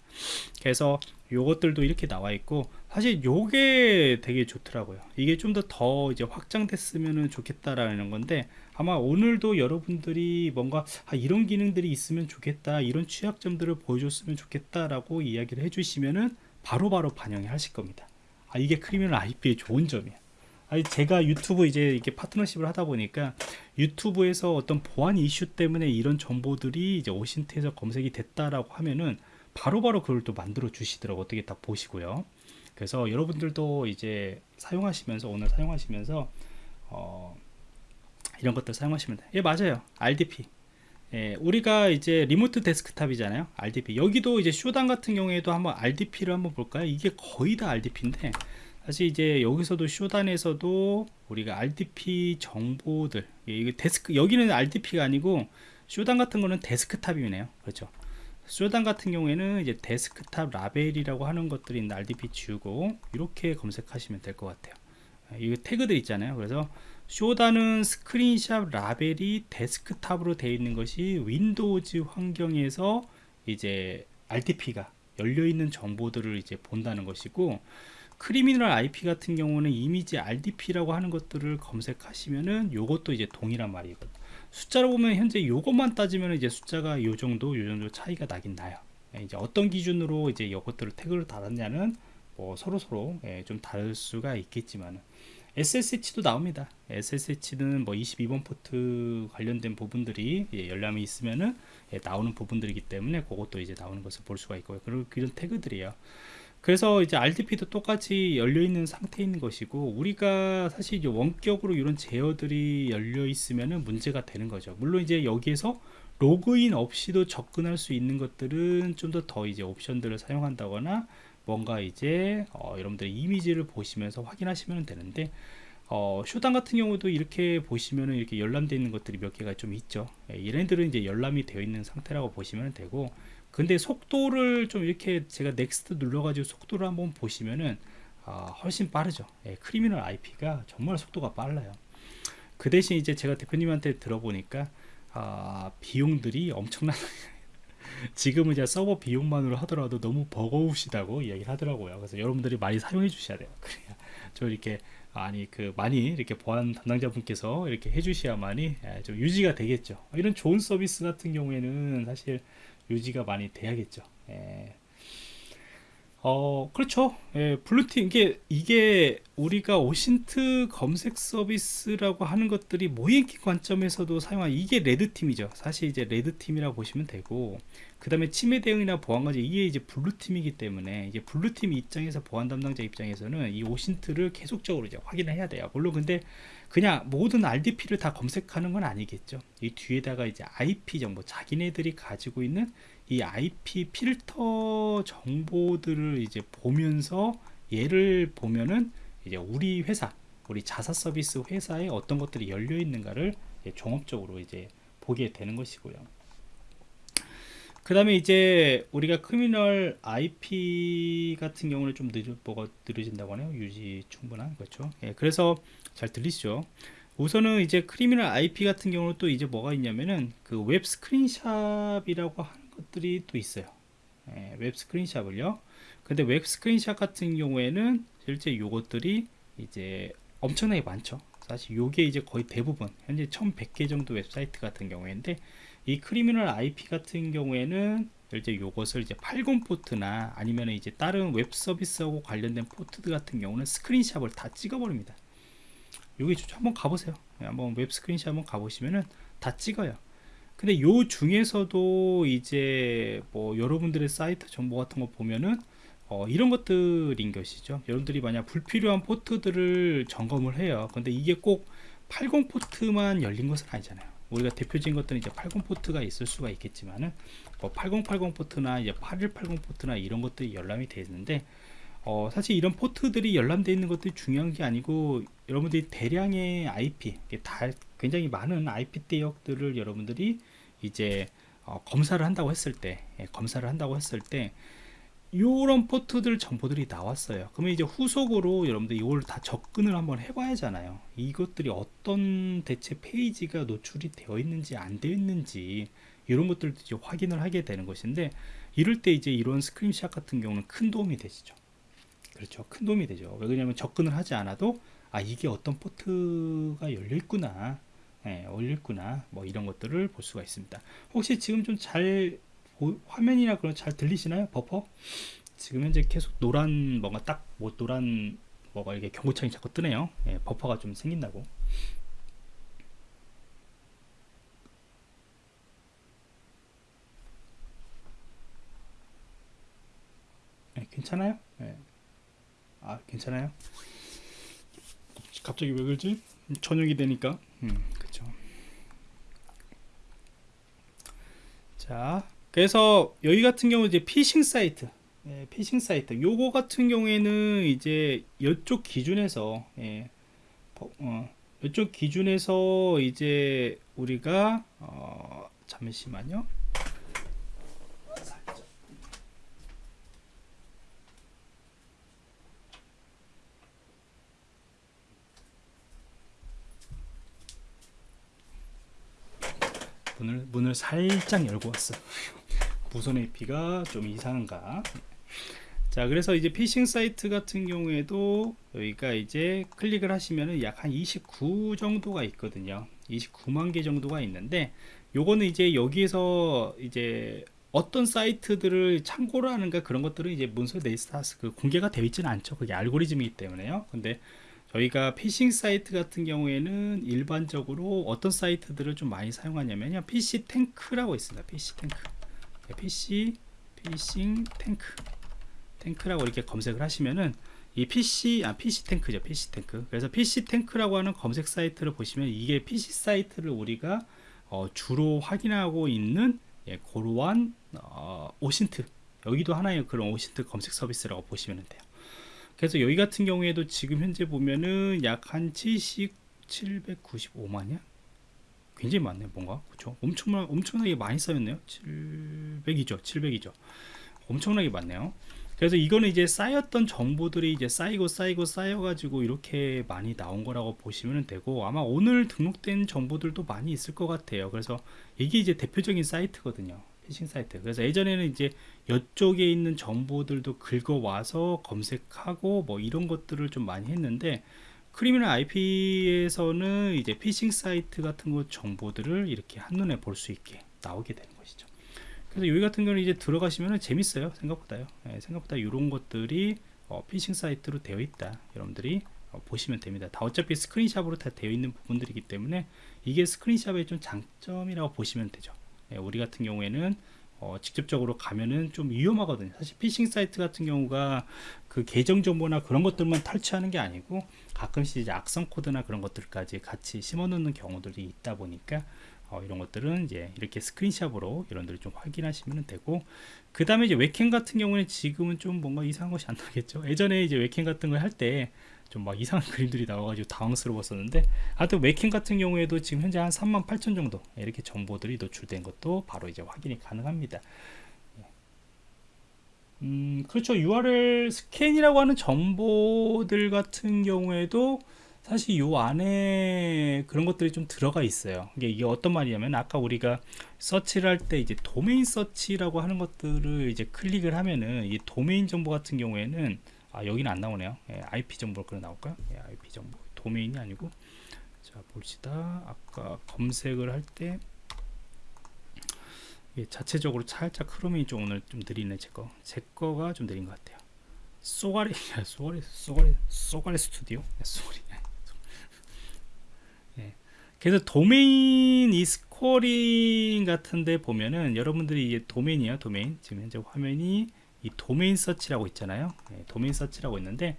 그래서 요것들도 이렇게 나와 있고 사실 요게 되게 좋더라고요. 이게 좀더더 이제 확장됐으면 좋겠다라는 건데 아마 오늘도 여러분들이 뭔가 아, 이런 기능들이 있으면 좋겠다 이런 취약점들을 보여줬으면 좋겠다라고 이야기를 해주시면은 바로바로 바로 반영이 하실 겁니다. 아 이게 Criminal IP의 좋은 점이에요 아니 제가 유튜브 이제 이렇게 파트너십을 하다 보니까 유튜브에서 어떤 보안 이슈 때문에 이런 정보들이 이제 OSINT에서 검색이 됐다라고 하면은 바로바로 바로 그걸 또 만들어 주시더라고. 어떻게 딱 보시고요. 그래서 여러분들도 이제 사용하시면서 오늘 사용하시면서 어 이런 것들 사용하시면 돼요 예 맞아요. RDP 예, 우리가 이제 remote desktop이잖아요. RDP 여기도 이제 Shodan 같은 경우에도 한번 RDP를 한번 볼까요? 이게 거의 다 RDP인데 사실 이제 여기서도 Shodan에서도 우리가 RDP 정보들 이게 데스크 여기는 RDP가 아니고 Shodan 같은 거는 데스크탑이네요. 그렇죠? Shodan 같은 경우에는 이제 데스크탑 라벨이라고 하는 것들이 있는 RDP 지우고 이렇게 검색하시면 될 것 같아요. 이 태그들 있잖아요. 그래서 Shodan은 screenshot 라벨이 데스크탑으로 되어 있는 것이 Windows 환경에서 이제 RDP가 열려 있는 정보들을 이제 본다는 것이고 Criminal IP 같은 경우는 이미지 RDP라고 하는 것들을 검색하시면은 요것도 이제 동일한 말이거든. 숫자로 보면 현재 요것만 따지면 이제 숫자가 요 정도 요 정도 차이가 나긴 나요. 예, 이제 어떤 기준으로 이제 이것들을 태그를 달았냐는 뭐 서로 서로 예, 좀 다를 수가 있겠지만 SSH도 나옵니다. SSH는 뭐 22번 포트 관련된 부분들이 예, 열람이 있으면은 예, 나오는 부분들이기 때문에 그것도 이제 나오는 것을 볼 수가 있고요. 그런 그런 태그들이에요. 그래서 이제 RDP도 똑같이 열려 있는 상태인 것이고 우리가 사실 이제 원격으로 이런 제어들이 열려 있으면은 문제가 되는 거죠. 물론 이제 여기에서 로그인 없이도 접근할 수 있는 것들은 좀 더더 이제 옵션들을 사용한다거나 뭔가 이제 어, 여러분들 이미지를 보시면서 확인하시면 되는데 어, 쇼단 같은 경우도 이렇게 보시면은 이렇게 열람되어 있는 것들이 몇 개가 좀 있죠. 예, 얘네들은 이제 열람이 되어 있는 상태라고 보시면 되고 근데 속도를 좀 이렇게 제가 next 눌러가지고 속도를 한번 보시면은 아, 훨씬 빠르죠. 예, Criminal IP가 정말 속도가 빨라요. 그 대신 이제 제가 대표님한테 들어보니까 아, 비용들이 엄청난 지금은 이제 서버 비용만으로 하더라도 너무 버거우시다고 이야기를 하더라고요. 그래서 여러분들이 많이 사용해 주셔야 돼요. 그래야 좀 이렇게 아니 그 많이 이렇게 보안 담당자분께서 이렇게 해주셔야만이 예, 좀 유지가 되겠죠. 이런 좋은 서비스 같은 경우에는 사실 유지가 많이 돼야겠죠. 예. 어 그렇죠 예, blue team 이게 이게 우리가 OSINT 검색 서비스라고 하는 것들이 모의기 관점에서도 사용한 이게 red team이죠 사실 이제 red team이라고 보시면 되고 그 다음에 침해 대응이나 보안까지 이게 이제 blue team이기 때문에 이제 blue team 입장에서 보안 담당자 입장에서는 이 OSINT를 계속적으로 이제 확인을 해야 돼요 물론 근데 그냥 모든 RDP를 다 검색하는 건 아니겠죠 이 뒤에다가 이제 IP 정보 자기네들이 가지고 있는 이 IP 필터 정보들을 이제 보면서 얘를 보면은 이제 우리 회사 우리 자사 서비스 회사에 어떤 것들이 열려 있는가를 종합적으로 이제 보게 되는 것이고요. 그 다음에 이제 우리가 Criminal IP 같은 경우는 좀 늦어, 뭐가 느려진다고 하네요. 유지 충분한, 그렇죠. 예, 그래서 잘 들리시죠? 우선은 이제 Criminal IP 같은 경우는 또 이제 뭐가 있냐면은 그 web screenshot이라고 하는 것들이 또 있어요 예, web screenshot을요 근데 web screenshot 같은 경우에는 실제 요것들이 이제 엄청나게 많죠 사실 요게 이제 거의 대부분 현재 1100개 정도 웹사이트 같은 경우인데 이 Criminal IP 같은 경우에는 실제 요것을 이제 80 포트나 아니면 이제 다른 웹 서비스하고 관련된 포트 같은 경우는 screenshot을 다 찍어버립니다. 여기 한번 가보세요. 예, 한번 web screenshot 한번 가보시면은 다 찍어요. 근데 요 중에서도 이제 뭐 여러분들의 사이트 정보 같은 거 보면은 어, 이런 것들인 것이죠. 여러분들이 만약 불필요한 포트들을 점검을 해요. 근데 이게 꼭 80 포트만 열린 것은 아니잖아요 우리가 대표적인 것들은 이제 80 포트가 있을 수가 있겠지만은 뭐 8080 포트나 이제 8180 포트나 이런 것들이 열람이 되어 있는데 어, 사실 이런 포트들이 열람되어 있는 것들이 중요한 게 아니고 여러분들이 대량의 IP 다 굉장히 많은 IP 대역들을 여러분들이 이제 어, 검사를 한다고 했을 때 예, 검사를 한다고 했을 때 이런 포트들 정보들이 나왔어요. 그러면 이제 후속으로 여러분들 이걸 다 접근을 한번 해봐야잖아요. 이것들이 어떤 대체 페이지가 노출이 되어 있는지 안 되어 있는지 이런 것들도 이제 확인을 하게 되는 것인데 이럴 때 이제 이런 스크린샷 같은 경우는 큰 도움이 되시죠. 그렇죠. 큰 도움이 되죠. 왜냐하면 접근을 하지 않아도 아 이게 어떤 포트가 열려 있구나. 예, 열려 있구나. 뭐 이런 것들을 볼 수가 있습니다. 혹시 지금 좀 잘 화면이나 그런 잘 들리시나요 버퍼 지금 현재 계속 노란 뭔가 딱 뭐 노란 뭐가 이렇게 경고창이 자꾸 뜨네요 예, 버퍼가 좀 생긴다고 예, 괜찮아요? 예. 아 괜찮아요? 갑자기 왜 그러지? 저녁이 되니까 음, 그쵸 자 그래서 여기 같은 경우 이제 피싱 사이트 예, 피싱 사이트 요거 같은 경우에는 이제 이쪽 기준에서 예, 어, 이쪽 기준에서 이제 우리가 어, 잠시만요. 문을 문을 살짝 열고 왔어. 무선 AP가 좀 이상한가? 자, 그래서 이제 피싱 사이트 같은 경우에도 여기가 이제 클릭을 하시면은 약 한 29 정도가 있거든요. 29만 개 정도가 있는데 요거는 이제 여기에서 이제 어떤 사이트들을 참고로 하는가 그런 것들은 이제 문서 네이스타스 그 공개가 되어 있지는 않죠. 그게 알고리즘이기 때문에요. 근데 저희가 피싱 사이트 같은 경우에는 일반적으로 어떤 사이트들을 좀 많이 사용하냐면요. PhishTank라고 있습니다. PhishTank. PC 피싱 탱크. 탱크라고 이렇게 검색을 하시면은 이 Phish 아 PhishTank죠. PhishTank. 그래서 PhishTank라고 하는 검색 사이트를 보시면 이게 피싱 사이트를 우리가 어, 주로 확인하고 있는 예, 고루한 어, OSINT 여기도 하나의 그런 OSINT 검색 서비스라고 보시면 돼요. 그래서 여기 같은 경우에도 지금 현재 보면은 약 한 70, 795만이야? 굉장히 많네요, 뭔가. 그쵸? 엄청, 엄청나게 많이 쌓였네요. 700이죠, 700이죠. 엄청나게 많네요. 그래서 이거는 이제 쌓였던 정보들이 이제 쌓이고 쌓이고 쌓여 가지고 이렇게 많이 나온 거라고 보시면 되고 아마 오늘 등록된 정보들도 많이 있을 것 같아요. 그래서 이게 이제 대표적인 사이트거든요. 피싱 사이트. 그래서 예전에는 이제 이쪽에 있는 정보들도 긁어와서 검색하고 뭐 이런 것들을 좀 많이 했는데 Criminal IP에서는 이제 피싱 사이트 같은 것 정보들을 이렇게 한눈에 볼 수 있게 나오게 되는 것이죠. 그래서 여기 같은 경우는 이제 들어가시면 재밌어요. 생각보다요. 네, 생각보다 이런 것들이 어, 피싱 사이트로 되어 있다. 여러분들이 어, 보시면 됩니다. 다 어차피 screenshot으로 다 되어 있는 부분들이기 때문에 이게 screenshot의 좀 장점이라고 보시면 되죠. 네, 우리 같은 경우에는 어, 직접적으로 가면은 좀 위험하거든요. 사실 피싱 사이트 같은 경우가 그 계정 정보나 그런 것들만 탈취하는 게 아니고 가끔씩 이제 악성 코드나 그런 것들까지 같이 심어 놓는 경우들이 있다 보니까 어, 이런 것들은 이제 이렇게 스크린샵으로 이런들을 좀 확인하시면 되고 그 다음에 이제 웹캠 같은 경우는 지금은 좀 뭔가 이상한 것이 안 나겠죠? 예전에 이제 웹캠 같은 걸 할 때 좀 막 이상한 그림들이 나와가지고 당황스러웠었는데 하여튼 웹캠 같은 경우에도 지금 현재 한 3만 8천 정도 이렇게 정보들이 노출된 것도 바로 이제 확인이 가능합니다 음, 그렇죠. URL 스캔이라고 하는 정보들 같은 경우에도 사실 요 안에 그런 것들이 좀 들어가 있어요. 이게, 이게 어떤 말이냐면 아까 우리가 서치를 할 때 이제 도메인 서치라고 하는 것들을 이제 클릭을 하면은 이 도메인 정보 같은 경우에는 아 여기는 안 나오네요. 예, IP 정보로 그래 나올까요? 예, IP 정보. 도메인이 아니고. 자 봅시다. 아까 검색을 할 때 자체적으로 살짝 흐름이 좀 오늘 좀 느리네 제거. 제 거가 좀 느린 것 같아요. 쏘가리 쏘가리 쏘가리 쏘가리 스튜디오? 쏘가리 그래서 도메인 이 스코링 같은데 보면은 여러분들이 이게 도메인이에요 도메인. 지금 현재 화면이 이 도메인 서치라고 있잖아요. 네, 도메인 서치라고 있는데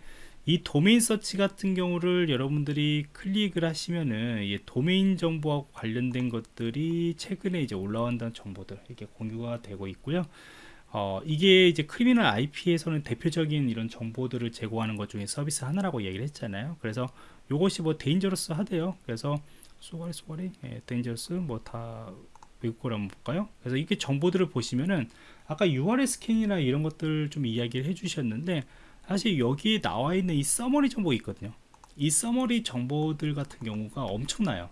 이 도메인 서치 같은 경우를 여러분들이 클릭을 하시면은 이 도메인 정보와 관련된 것들이 최근에 이제 올라온다는 정보들 이렇게 공유가 되고 있고요. 어, 이게 이제 Criminal IP에서는 대표적인 이런 정보들을 제공하는 것 중에 서비스 하나라고 얘기를 했잖아요. 그래서 이것이 뭐 dangerous 하대요. 그래서 쏘가리 쏘가리? 예, dangerous 뭐 다 외국 거를 한번 볼까요? 그래서 이게 정보들을 보시면은 아까 URL 스캔이나 이런 것들 좀 이야기를 해 주셨는데 사실 여기에 나와 있는 이 summary 정보가 있거든요 이 summary 정보들 같은 경우가 엄청나요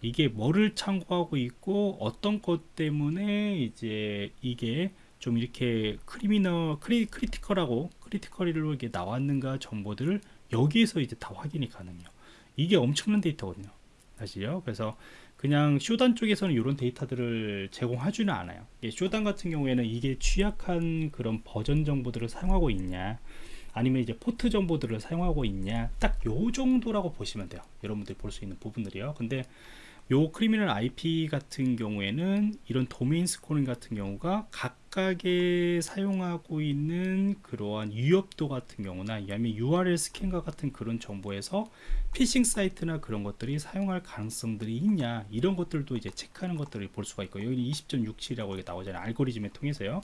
이게 뭐를 참고하고 있고 어떤 것 때문에 이제 이게 좀 이렇게 criminal cri, critical하고 critical이로 이렇게 나왔는가 정보들을 여기에서 이제 다 확인이 가능해요 이게 엄청난 데이터거든요 사실요. 그래서 그냥 Shodan 쪽에서는 이런 데이터들을 제공하지는 않아요. Shodan 같은 경우에는 이게 취약한 그런 버전 정보들을 사용하고 있냐, 아니면 이제 포트 정보들을 사용하고 있냐, 딱 요 정도라고 보시면 돼요. 여러분들이 볼 수 있는 부분들이요. 근데 요 Criminal IP 같은 경우에는 이런 도메인 scoring 같은 경우가 각 각의 사용하고 있는 그러한 위협도 같은 경우나 아니면 URL 스캔과 같은 그런 정보에서 피싱 사이트나 그런 것들이 사용할 가능성들이 있냐 이런 것들도 이제 체크하는 것들을 볼 수가 있고 여기 20.67이라고 나오잖아요 알고리즘을 통해서요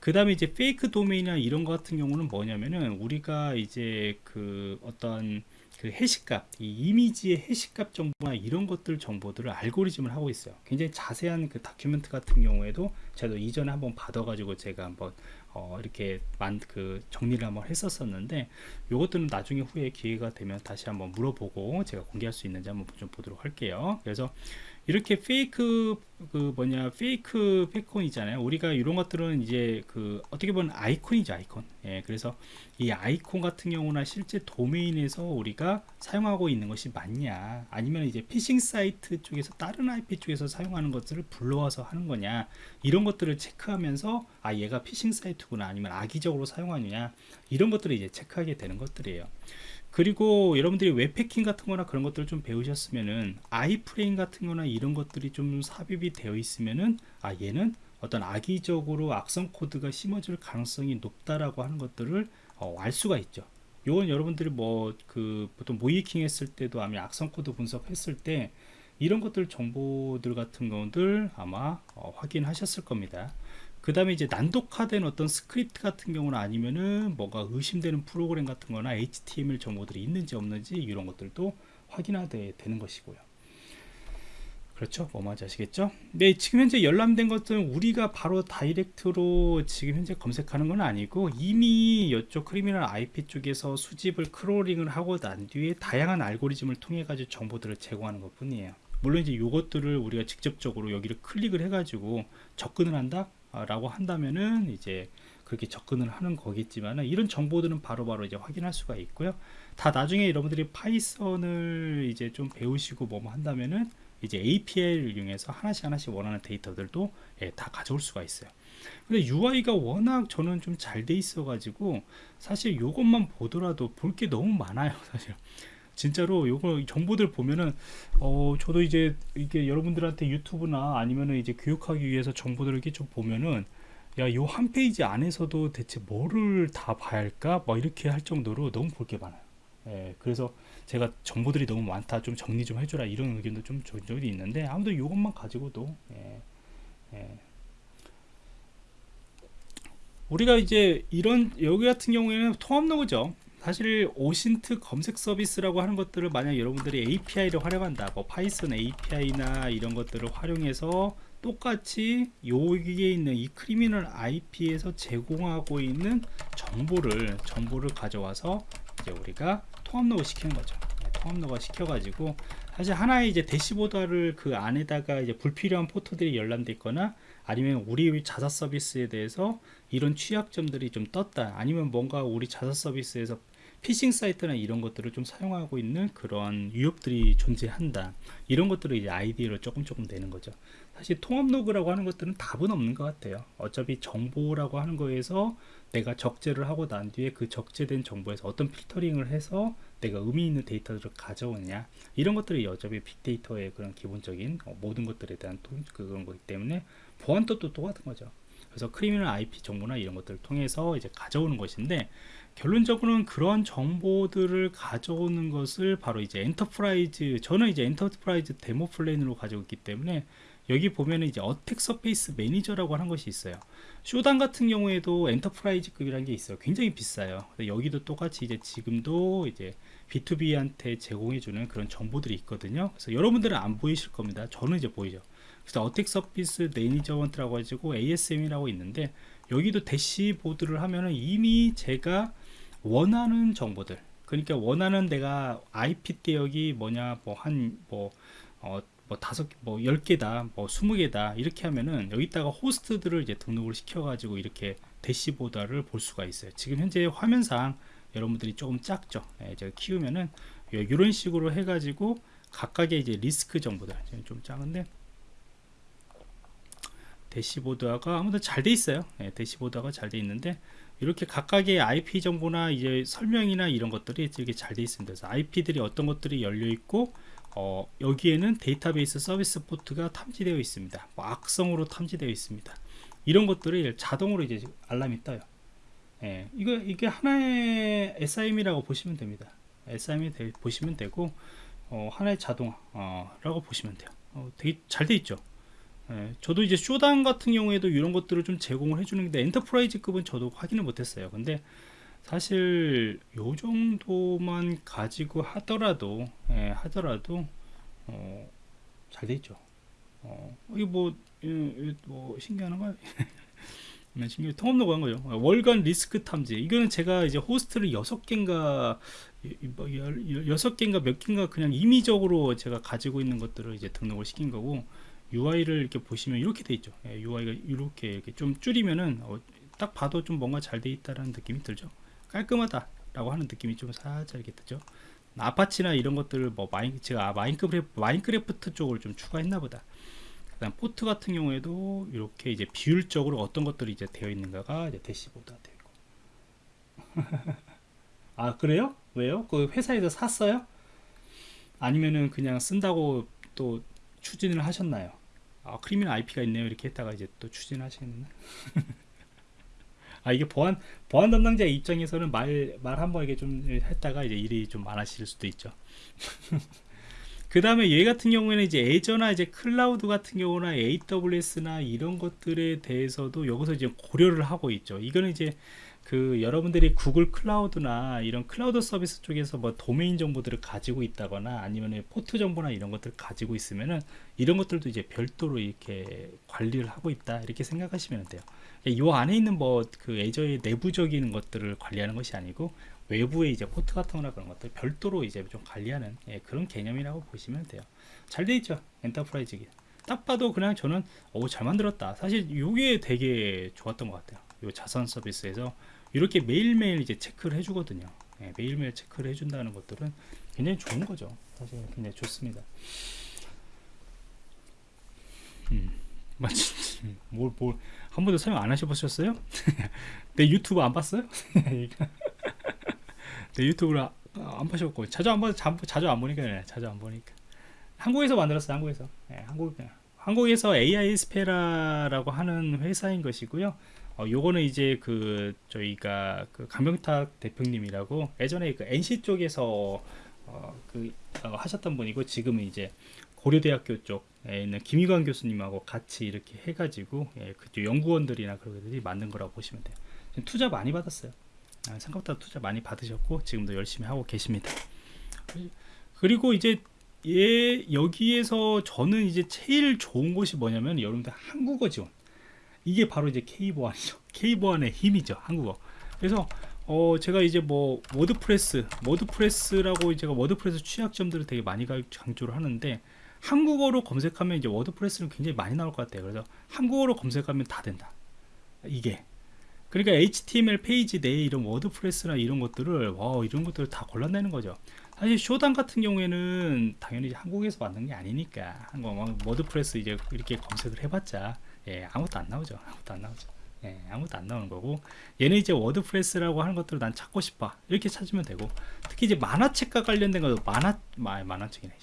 그 다음에 이제 fake 도메인이나 이런 거 같은 경우는 뭐냐면은 우리가 이제 그 어떤 그 해시값, 이 이미지의 해시값 정보나 이런 것들 정보들을 알고리즘을 하고 있어요. 굉장히 자세한 그 document 같은 경우에도 제가 이전에 한번 받아가지고 제가 한번 어 이렇게 만 그 정리를 한번 했었었는데 요것들은 나중에 후에 기회가 되면 다시 한번 물어보고 제가 공개할 수 있는지 한번 좀 보도록 할게요. 그래서 이렇게 fake 그 뭐냐 fake favicon이잖아요. 우리가 이런 것들은 이제 그 어떻게 보면 아이콘이죠 아이콘. 예 그래서 이 아이콘 같은 경우나 실제 도메인에서 우리가 사용하고 있는 것이 맞냐 아니면 이제 피싱 사이트 쪽에서 다른 IP 쪽에서 사용하는 것들을 불러와서 하는 거냐 이런 것들을 체크하면서 아 얘가 피싱 사이트구나 아니면 악의적으로 사용하느냐 이런 것들을 이제 체크하게 되는 것들이에요 그리고 여러분들이 웹해킹 같은 거나 그런 것들을 좀 배우셨으면은 iframe 같은 거나 이런 것들이 좀 삽입이 되어 있으면은 아 얘는 어떤 악의적으로 악성 코드가 심어질 가능성이 높다라고 하는 것들을 어, 알 수가 있죠. 요건 여러분들이 뭐 그 보통 모의해킹 했을 때도 아마 악성 코드 분석했을 때 이런 것들 정보들 같은 것들 아마 어, 확인하셨을 겁니다. 그 다음에 이제 난독화된 어떤 스크립트 같은 경우는 아니면은 뭔가 의심되는 프로그램 같은 거나 HTML 정보들이 있는지 없는지 이런 것들도 확인하게 되는 것이고요. 그렇죠? 뭔 말인지 아시겠죠? 네, 지금 현재 열람된 것들은 우리가 바로 direct로 지금 현재 검색하는 건 아니고 이미 이쪽 Criminal IP 쪽에서 수집을 crawling을 하고 난 뒤에 다양한 알고리즘을 통해 가지고 정보들을 제공하는 것 뿐이에요. 물론 이제 이것들을 우리가 직접적으로 여기를 클릭을 해가지고 접근을 한다? 라고 한다면은 이제 그렇게 접근을 하는 거겠지만 이런 정보들은 바로바로 바로 이제 확인할 수가 있고요. 다 나중에 여러분들이 파이썬을 이제 좀 배우시고 뭐 한다면은 이제 API를 이용해서 하나씩 하나씩 원하는 데이터들도 예, 다 가져올 수가 있어요. 근데 UI가 워낙 저는 좀 잘 돼 있어 가지고 사실 이것만 보더라도 볼 게 너무 많아요 사실 진짜로 요거 정보들 보면은 어 저도 이제 이게 여러분들한테 유튜브나 아니면은 이제 교육하기 위해서 정보들을 이렇게 좀 보면은 야 요 한 페이지 안에서도 대체 뭐를 다 봐야 할까? 뭐 이렇게 할 정도로 너무 볼 게 많아요. 예, 그래서 제가 정보들이 너무 많다 좀 정리 좀 해줘라 이런 의견도 좀 적절히 있는데 아무튼 이것만 가지고도 예, 예. 우리가 이제 이런 여기 같은 경우에는 통합 로그죠 사실 OSINT 검색 서비스라고 하는 것들을 만약 여러분들이 API를 활용한다 뭐 Python API나 이런 것들을 활용해서 똑같이 여기에 있는 이 Criminal IP에서 제공하고 있는 정보를 정보를 가져와서 이제 우리가 통합로그 시키는 거죠. 네, 통합로그 시켜가지고 사실 하나의 이제 dashboard를 그 안에다가 이제 불필요한 포트들이 열람돼 있거나 아니면 우리 자사 서비스에 대해서 이런 취약점들이 좀 떴다 아니면 뭔가 우리 자사 서비스에서 피싱 사이트나 이런 것들을 좀 사용하고 있는 그런 위협들이 존재한다. 이런 것들을 이제 아이디어를 조금 조금 내는 거죠. 사실 통합 로그라고 하는 것들은 답은 없는 것 같아요. 어차피 정보라고 하는 거에서 내가 적재를 하고 난 뒤에 그 적재된 정보에서 어떤 filtering을 해서 내가 의미 있는 데이터를 가져오느냐. 이런 것들이 어차피 빅데이터의 그런 기본적인 어, 모든 것들에 대한 그런 거기 때문에 보안도 또 똑같은 거죠. 그래서 Criminal IP 정보나 이런 것들을 통해서 이제 가져오는 것인데 결론적으로는 그런 정보들을 가져오는 것을 바로 이제 enterprise 저는 이제 enterprise demo plan으로 있기 때문에 여기 보면은 이제 attack surface manager라고 하는 것이 있어요. Shodan 같은 경우에도 enterprise 급이라는 게 있어요. 굉장히 비싸요. 여기도 똑같이 이제 지금도 이제 B2B한테 제공해주는 그런 정보들이 있거든요. 그래서 여러분들은 안 보이실 겁니다. 저는 이제 보이죠. 그래서 attack surface management라고 가지고 ASM이라고 있는데 여기도 dashboard를 하면은 이미 제가 원하는 정보들. 그러니까 원하는 내가 IP 대역이 뭐냐 뭐한뭐 어, 뭐 다섯 뭐 열 개다 뭐 스무 개다 이렇게 하면은 여기다가 호스트들을 이제 등록을 시켜 가지고 이렇게 dashboard를 볼 수가 있어요. 지금 현재 화면상 여러분들이 조금 작죠? 예, 제가 키우면은 이런 식으로 해 가지고 각각의 이제 리스크 정보들. 좀 작은데. 대시보드가 아무튼 잘 돼 있어요. 예, 대시보드가 잘 돼 있는데 이렇게 각각의 IP 정보나 이제 설명이나 이런 것들이 되게 잘 돼 있습니다. 그래서 IP들이 어떤 것들이 열려 있고 어, 여기에는 데이터베이스 서비스 포트가 탐지되어 있습니다. 뭐 악성으로 탐지되어 있습니다. 이런 것들을 자동으로 이제 알람이 떠요. 예, 이거 이게 하나의 SIEM이라고 보시면 됩니다. SIEM 되, 보시면 되고 어, 하나의 자동화라고 어, 보시면 돼요. 어, 되게 잘 돼 있죠. 예, 저도 이제 Shodan 같은 경우에도 이런 것들을 좀 제공을 해주는데 enterprise급은 저도 확인을 못했어요. 근데 사실 요 정도만 가지고 하더라도 예, 하더라도 어, 잘 돼 있죠. 어, 이게 뭐, 예, 예, 뭐 신기하는가요? 신기 통합로고 한 거죠. 월간 리스크 탐지. 이거는 제가 이제 호스트를 여섯 개인가 뭐 여섯 개인가 몇 개인가 그냥 임의적으로 제가 가지고 있는 것들을 이제 등록을 시킨 거고 UI를 이렇게 보시면 이렇게 돼 있죠. 예, UI가 이렇게, 이렇게 좀 줄이면은 어, 딱 봐도 좀 뭔가 잘 돼 있다라는 느낌이 들죠. 깔끔하다 라고 하는 느낌이 좀 살짝 이렇게 들죠. Apache나 이런 것들을 뭐 마인 제가 Minecraft Minecraft 쪽을 좀 추가했나 보다. 그다음 포트 같은 경우에도 이렇게 이제 비율적으로 어떤 것들이 이제 되어 있는가가 이제 dashboard가 되어 있고. 아 그래요? 왜요? 그 회사에서 샀어요? 아니면은 그냥 쓴다고 또 추진을 하셨나요? 아 Criminal IP가 있네요 이렇게 했다가 이제 또 추진하시겠나? 아 이게 보안 보안 담당자 입장에서는 말 말 한 번 이게 좀 했다가 이제 일이 좀 많아질 수도 있죠. 그 다음에 얘 같은 경우에는 이제 Azure나 이제 클라우드 같은 경우나 AWS나 이런 것들에 대해서도 여기서 이제 고려를 하고 있죠. 이거는 이제 그 여러분들이 Google Cloud나 이런 클라우드 서비스 쪽에서 뭐 도메인 정보들을 가지고 있다거나 아니면 포트 정보나 이런 것들을 가지고 있으면은 이런 것들도 이제 별도로 이렇게 관리를 하고 있다 이렇게 생각하시면 돼요. 이 안에 있는 뭐 그 애저의 내부적인 것들을 관리하는 것이 아니고 외부의 이제 포트 같은 거나 그런 것들 별도로 이제 좀 관리하는 예, 그런 개념이라고 보시면 돼요. 잘 돼 있죠. enterprise급. 딱 봐도 그냥 저는 오 잘 만들었다. 사실 이게 되게 좋았던 것 같아요. 요 자산 서비스에서 이렇게 매일매일 이제 체크를 해주거든요. 예, 매일매일 체크를 해준다는 것들은 굉장히 좋은 거죠. 사실 굉장히 좋습니다. 음, 맞지? 뭘, 뭘, 한 번도 사용 안 하셔보셨어요? 내 유튜브 안 봤어요? 내 유튜브를 아, 안 보셨고, 자주 안 봐, 자주 안 보니까, 자주 안 보니까. 한국에서 만들었어요, 한국에서. 예, 한국, 한국에서 AI 스페라라고 하는 회사인 것이고요. 어, 요거는 이제 그 저희가 그 강병탁 대표님이라고 예전에 그 NC 쪽에서 어, 그 어, 하셨던 분이고 지금은 이제 고려대학교 쪽에 있는 김휘강 교수님하고 같이 이렇게 해가지고 예, 그 연구원들이나 그런 것들이 만든 거라고 보시면 돼요. 투자 많이 받았어요. 아, 생각보다 투자 많이 받으셨고 지금도 열심히 하고 계십니다. 그리고 이제 예, 여기에서 저는 이제 제일 좋은 것이 뭐냐면 여러분들 한국어 지원. 이게 바로 이제 K보안이죠. K보안의 힘이죠. 한국어. 그래서 어 제가 이제 뭐 WordPress, WordPress라고 제가 WordPress 취약점들을 되게 많이 강조를 하는데 한국어로 검색하면 이제 WordPress는 굉장히 많이 나올 것 같아요. 그래서 한국어로 검색하면 다 된다. 이게 그러니까 HTML 페이지 내에 이런 WordPress나 이런 것들을 와 이런 것들을 다 골라내는 거죠. 사실 Shodan 같은 경우에는 당연히 한국에서 만든 게 아니니까 한국 WordPress 이제 이렇게 검색을 해봤자 예, 아무것도 안 나오죠. 아무것도 안 나오죠. 예, 아무것도 안 나오는 거고 얘는 이제 WordPress라고 하는 것들을 난 찾고 싶어. 이렇게 찾으면 되고 특히 이제 만화책과 관련된 것도 만화 마, 만화책이네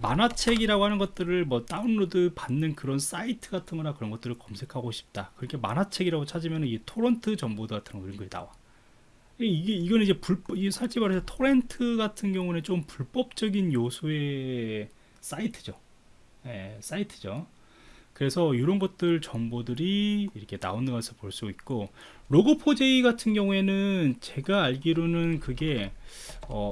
만화책이라고 하는 것들을 뭐 다운로드 받는 그런 사이트 같은 거나 그런 것들을 검색하고 싶다. 그렇게 만화책이라고 찾으면 이 토런트 정보도 같은 거 이런 게 나와. 이게 이거는 이제 불법 이 솔직히 말해서 토렌트 같은 경우는 좀 불법적인 요소의 사이트죠 예, 사이트죠. 그래서 이런 것들 정보들이 이렇게 나오는 것을 볼 수 있고 로고4j 같은 경우에는 제가 알기로는 그게 어,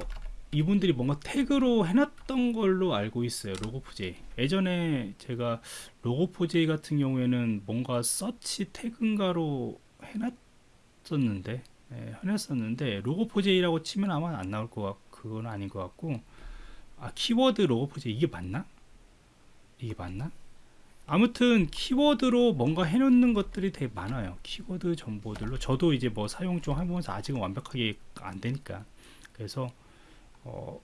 이분들이 뭔가 태그로 해놨던 걸로 알고 있어요 로고4j 예전에 제가 로고4j 같은 경우에는 뭔가 서치 태그인가로 해놨었는데 예, 해놨었는데 로고4j라고 치면 아마 안 나올 것 같고 그건 아닌 것 같고 아 키워드 로고4j 이게 맞나? 이게 맞나? 아무튼 키워드로 뭔가 해놓는 것들이 되게 많아요. 키워드 정보들로. 저도 이제 뭐 사용 중 하면서 아직은 완벽하게 안 되니까. 그래서 어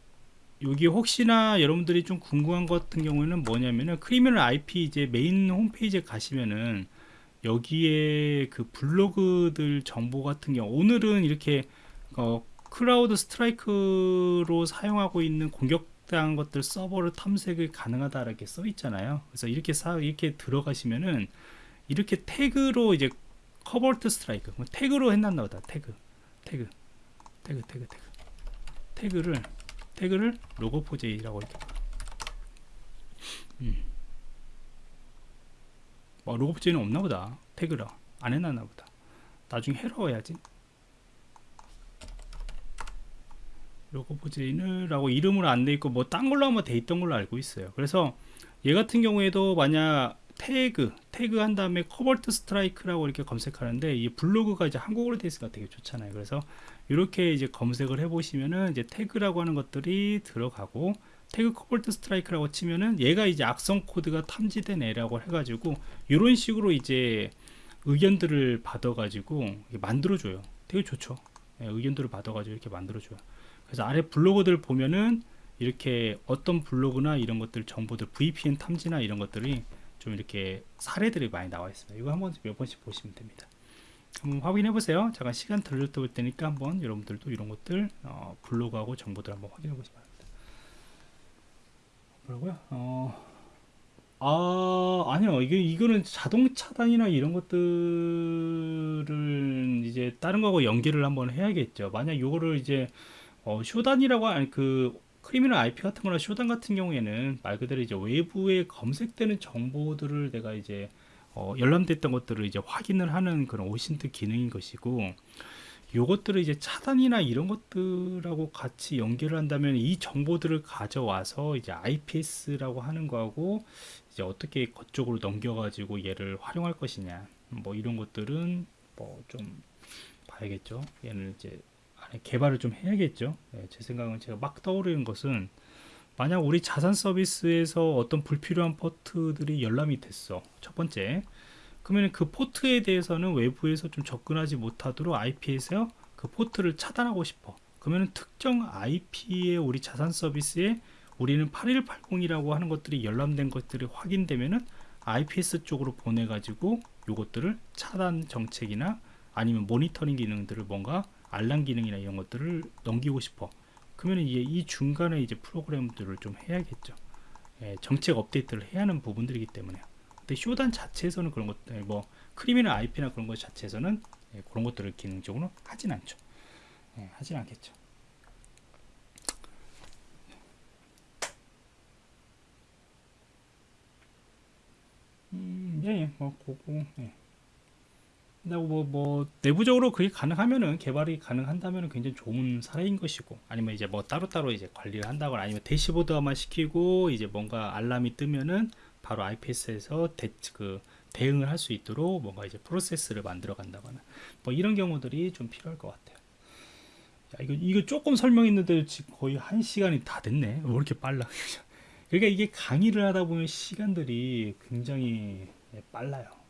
여기 혹시나 여러분들이 좀 궁금한 것 같은 경우에는 뭐냐면은 Criminal IP 이제 메인 홈페이지에 가시면은 여기에 그 블로그들 정보 같은 경우 오늘은 이렇게 어 Cobalt Strike로 사용하고 있는 공격 해당 것들 서버를 탐색이 가능하다 이렇게 써 있잖아요. 그래서 이렇게 사 이렇게 들어가시면은 이렇게 태그로 이제 커버트 스트라이크 뭐 태그로 해놨나 보다. 태그 태그 태그 태그 태그. 태그를 태그를 로고 포제이라고 이렇게 뭐 로고 포지는 없나 보다. 태그라. 안 해놨나 보다. 나중에 해러 해야지 포지인을라고 이름으로 안 돼 있고 뭐 딴 걸로 아마 돼 있던 걸로 알고 있어요. 그래서 얘 같은 경우에도 만약 태그 태그 한 다음에 Cobalt Strike라고 이렇게 검색하는데 이 블로그가 이제 한국어로 돼 있으니까 되게 좋잖아요. 그래서 이렇게 이제 검색을 해 보시면은 이제 태그라고 하는 것들이 들어가고 태그 Cobalt Strike라고 치면은 얘가 이제 악성 코드가 탐지된 애라고 해가지고 이런 식으로 이제 의견들을 받아가지고 만들어줘요. 되게 좋죠. 예, 의견들을 받아가지고 이렇게 만들어줘요 그래서 아래 블로그들 보면은 이렇게 어떤 블로그나 이런 것들 정보들 VPN 탐지나 이런 것들이 좀 이렇게 사례들이 많이 나와 있습니다. 이거 한번 몇 번씩 보시면 됩니다. 한번 확인해 보세요. 잠깐 시간 들릴 때니까 한번 여러분들도 이런 것들 어, 블로그하고 정보들 한번 확인해 보시기 바랍니다. 뭐라고요? 어, 아 아니요 이게 이거는 자동 차단이나 이런 것들을 이제 다른 거하고 연결을 한번 해야겠죠. 만약 이거를 이제 어, Shodan이라고 아니 그 Criminal IP 같은 거나 Shodan 같은 경우에는 말 그대로 이제 외부에 검색되는 정보들을 내가 이제 어, 열람됐던 것들을 이제 확인을 하는 그런 OSINT 기능인 것이고 요것들을 이제 차단이나 이런 것들하고 같이 연결을 한다면 이 정보들을 가져와서 이제 IPS라고 하는 거하고 이제 어떻게 그쪽으로 넘겨가지고 얘를 활용할 것이냐 뭐 이런 것들은 뭐 좀 봐야겠죠. 얘는 이제 개발을 좀 해야겠죠. 네, 제 생각은 제가 막 떠오르는 것은 만약 우리 자산 서비스에서 어떤 불필요한 포트들이 열람이 됐어. 첫 번째. 그러면 그 포트에 대해서는 외부에서 좀 접근하지 못하도록 IP에서 그 포트를 차단하고 싶어. 그러면 특정 IP의 우리 자산 서비스에 우리는 8180이라고 하는 것들이 열람된 것들이 확인되면은 IPS 쪽으로 보내가지고 요것들을 차단 정책이나 아니면 모니터링 기능들을 뭔가 알람 기능이나 이런 것들을 넘기고 싶어. 그러면 이제 이 중간에 이제 프로그램들을 좀 해야겠죠. 예, 정책 업데이트를 해야 하는 부분들이기 때문에. 근데 쇼단 자체에서는 그런 것들 뭐 크리미나 IP나 그런 것 자체에서는 예, 그런 것들을 기능적으로 하진 않죠. 예, 하진 않겠죠. 음, 예, 예, 뭐, 그거, 예. 뭐, 뭐 내부적으로 그게 가능하면은 개발이 가능한다면 굉장히 좋은 사례인 것이고 아니면 이제 뭐 따로따로 이제 관리를 한다거나 아니면 대시보드화만 시키고 이제 뭔가 알람이 뜨면은 바로 IPS에서 대, 그 대응을 할 수 있도록 뭔가 이제 프로세스를 만들어 간다거나 뭐 이런 경우들이 좀 필요할 것 같아요. 야, 이거 이거 조금 설명했는데 지금 거의 한 시간이 다 됐네. 왜 이렇게 빨라? 그러니까 이게 강의를 하다 보면 시간들이 굉장히 빨라요.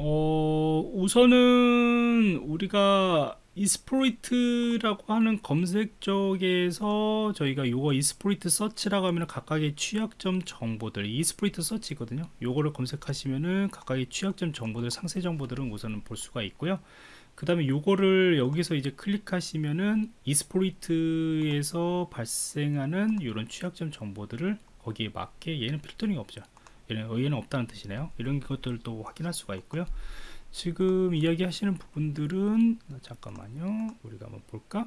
어, 우선은 우리가 이스프로이트라고 하는 검색 쪽에서 저희가 요거 이스프로이트 서치라고 하면 각각의 취약점 정보들 이스프로이트 서치거든요. 요거를 검색하시면은 각각의 취약점 정보들 상세 정보들은 우선은 볼 수가 있고요. 그 다음에 요거를 여기서 이제 클릭하시면은 이스프로이트에서 발생하는 이런 취약점 정보들을 거기에 맞게 얘는 필터링이 없죠. 얘는 없다는 뜻이네요. 이런 것들도 확인할 수가 있고요. 지금 이야기 하시는 부분들은 잠깐만요. 우리가 한번 볼까?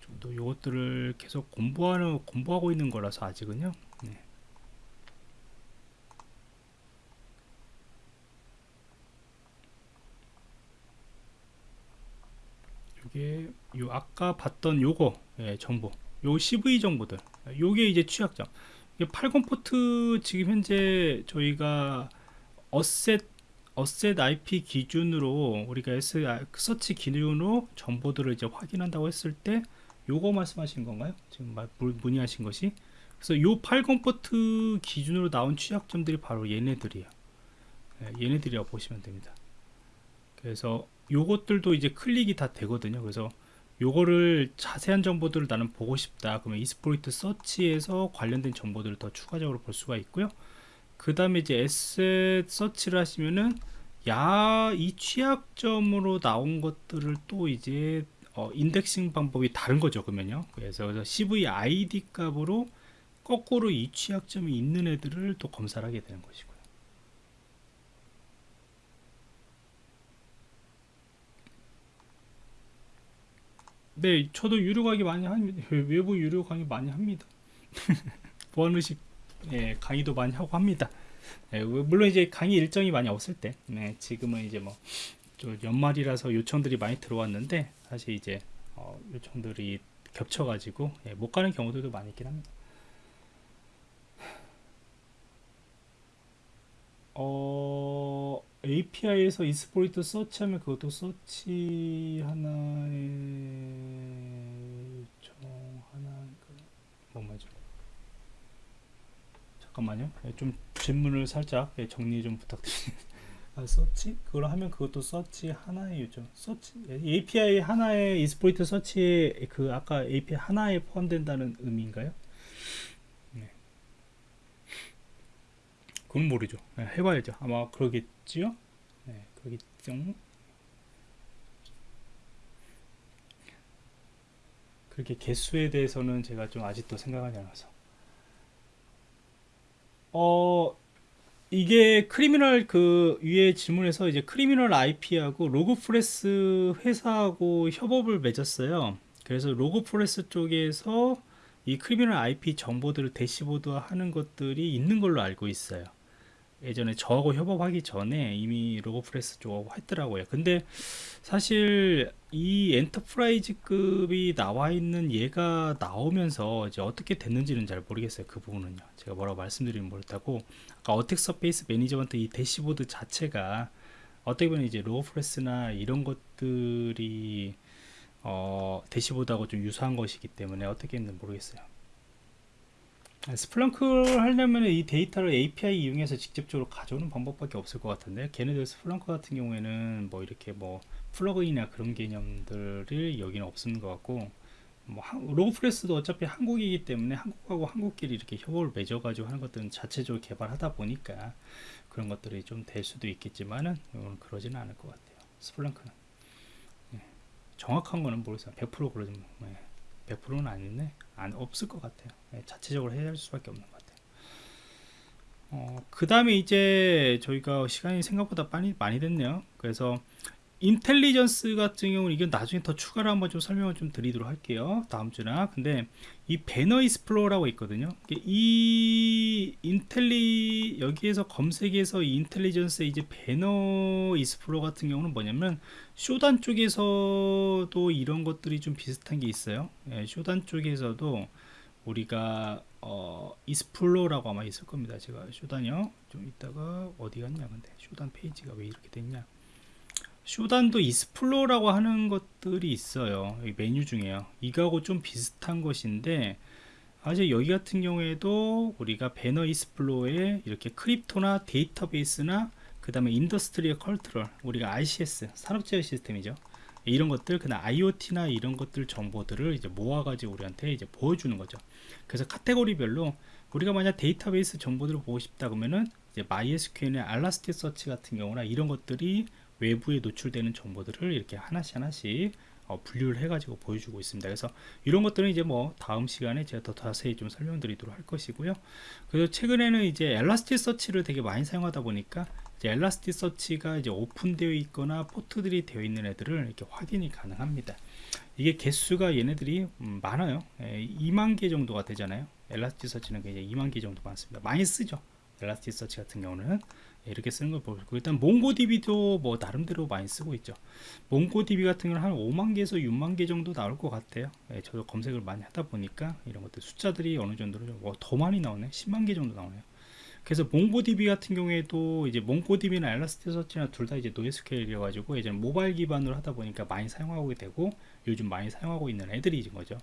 좀더 이것들을 계속 공부하는 공부하고 있는 거라서 아직은요. 네. 이게 요 아까 봤던 요거 예, 정보. 요 CVE 정보들. 요게 이제 취약점 80 포트 지금 현재 저희가 어셋 어셋 IP 기준으로 우리가 S 서치 기준으로 정보들을 이제 확인한다고 했을 때 요거 말씀하신 건가요? 지금 문의하신 것이 그래서 요 80 포트 기준으로 나온 취약점들이 바로 얘네들이에요. 예, 얘네들이라고 보시면 됩니다. 그래서 요것들도 이제 클릭이 다 되거든요. 그래서 요거를 자세한 정보들을 나는 보고 싶다. 그러면 이스포이트 서치에서 관련된 정보들을 더 추가적으로 볼 수가 있고요. 그 다음에 이제 에셋 서치를 하시면은 야 이 취약점으로 나온 것들을 또 이제 어, 인덱싱 방법이 다른 거죠 그러면요. 그래서, 그래서 CV ID 값으로 거꾸로 이 취약점이 있는 애들을 또 검사를 하게 되는 것이고요. 네, 저도 유료 강의 많이 합니다. 외부 유료 강의 많이 합니다. 보안의식 예, 강의도 많이 하고 합니다. 예, 물론 이제 강의 일정이 많이 없을 때, 네, 지금은 이제 뭐 연말이라서 요청들이 많이 들어왔는데 사실 이제 어, 요청들이 겹쳐가지고 예, 못 가는 경우들도 많이 있긴 합니다. 어, API에서 이스포리트 서치하면 그것도 서치 하나에 요청 하나 뭐 맞죠? 잠깐만요. 예, 좀 질문을 살짝 예, 정리 좀 부탁드립니다. 아, 서치? 그걸 하면 그것도 서치 하나의 요청. 서치 API 하나에 exploit search에 그 아까 API 하나에 포함된다는 의미인가요? 그건 모르죠. 네, 해봐야죠. 아마 그러겠지요. 네, 그러겠죠. 그렇게 개수에 대해서는 제가 좀 아직도 생각하지 않아서. 어, 이게 Criminal 그 위에 질문에서 이제 Criminal IP하고 Logpresso 회사하고 협업을 맺었어요. 그래서 Logpresso 쪽에서 이 Criminal IP 정보들을 대시보드 하는 것들이 있는 걸로 알고 있어요. 예전에 저하고 협업하기 전에 이미 Logpresso 쪽하고 했더라고요. 근데 사실 이 enterprise급이 나와 있는 얘가 나오면서 이제 어떻게 됐는지는 잘 모르겠어요. 그 부분은요. 제가 뭐라고 말씀드리면 모르다고 아까 Attack Surface Management 이 대시보드 자체가 어떻게 보면 이제 Logpresso나 이런 것들이 어, dashboard하고 좀 유사한 것이기 때문에 어떻게 했는지 모르겠어요. Splunk를 하려면 이 데이터를 API 이용해서 직접적으로 가져오는 방법밖에 없을 것 같은데 걔네들 Splunk 같은 경우에는 뭐 이렇게 뭐 플러그인이나 그런 개념들을 여기는 없는 것 같고 뭐 로그프레스도 어차피 한국이기 때문에 한국하고 한국끼리 이렇게 협업을 맺어가지고 하는 것들은 자체적으로 개발하다 보니까 그런 것들이 좀 될 수도 있겠지만은 그러지는 않을 것 같아요 스플렁크는 네. 정확한 거는 모르겠어요 100% 그러지 뭐. 네. 100%는 아닌데 안 없을 것 같아요. 네, 자체적으로 해야 할 수밖에 없는 것 같아요. 어, 그 다음에 이제 저희가 시간이 생각보다 많이 많이 됐네요. 그래서 Intelligence 같은 경우는 이건 나중에 더 추가로 한번 좀 설명을 좀 드리도록 할게요. 다음 주나. 근데 이 Banner Explorer라고 있거든요. 이 Intelli 여기에서 검색해서 이 Intelligence 이제 Banner Explorer 같은 경우는 뭐냐면 Shodan 쪽에서도 이런 것들이 좀 비슷한 게 있어요. 예, Shodan 쪽에서도 우리가 어, Explorer라고 아마 있을 겁니다. 제가 Shodan이요. 좀 이따가 어디 갔냐 근데 Shodan 페이지가 왜 이렇게 됐냐? Shodan도 Explorer라고 하는 것들이 있어요. 메뉴 중에요. 이거하고 좀 비슷한 것인데 아직 여기 같은 경우에도 우리가 Banner Explorer에 이렇게 Crypto나 데이터베이스나 그 다음에 Industrial Control 우리가 ICS 산업제어 시스템이죠. 이런 것들 그다음 IoT나 이런 것들 정보들을 이제 모아가지고 우리한테 이제 보여주는 거죠. 그래서 카테고리별로 우리가 만약 데이터베이스 정보들을 보고 싶다 그러면은 이제 MySQL이나 Elasticsearch 같은 경우나 이런 것들이 외부에 노출되는 정보들을 이렇게 하나씩 하나씩 어, 분류를 해가지고 보여주고 있습니다. 그래서 이런 것들은 이제 뭐 다음 시간에 제가 더 자세히 좀 설명드리도록 할 것이고요. 그래서 최근에는 이제 엘라스티 서치를 되게 많이 사용하다 보니까 이제 엘라스티 서치가 이제 오픈되어 있거나 포트들이 되어 있는 애들을 이렇게 확인이 가능합니다. 이게 개수가 얘네들이 음, 많아요. 에, 2만 개 정도가 되잖아요. 엘라스티 서치는 이제 2만 개 정도 많습니다. 많이 쓰죠. Elasticsearch 같은 경우는 이렇게 쓰는 걸 보고 일단 MongoDB도 뭐 나름대로 많이 쓰고 있죠. MongoDB 같은 경우는 한 5만 개에서 6만 개 정도 나올 것 같아요. 예, 저도 검색을 많이 하다 보니까 이런 것들 숫자들이 어느 정도로 뭐더 많이 나오네? 10만 개 정도 나오네요. 그래서 MongoDB 같은 경우에도 이제 MongoDB나 Elasticsearch나 둘 다 이제 NoSQL이어 가지고 예전 모바일 기반으로 하다 보니까 많이 사용하고 되고 요즘 많이 사용하고 있는 애들이 인 거죠.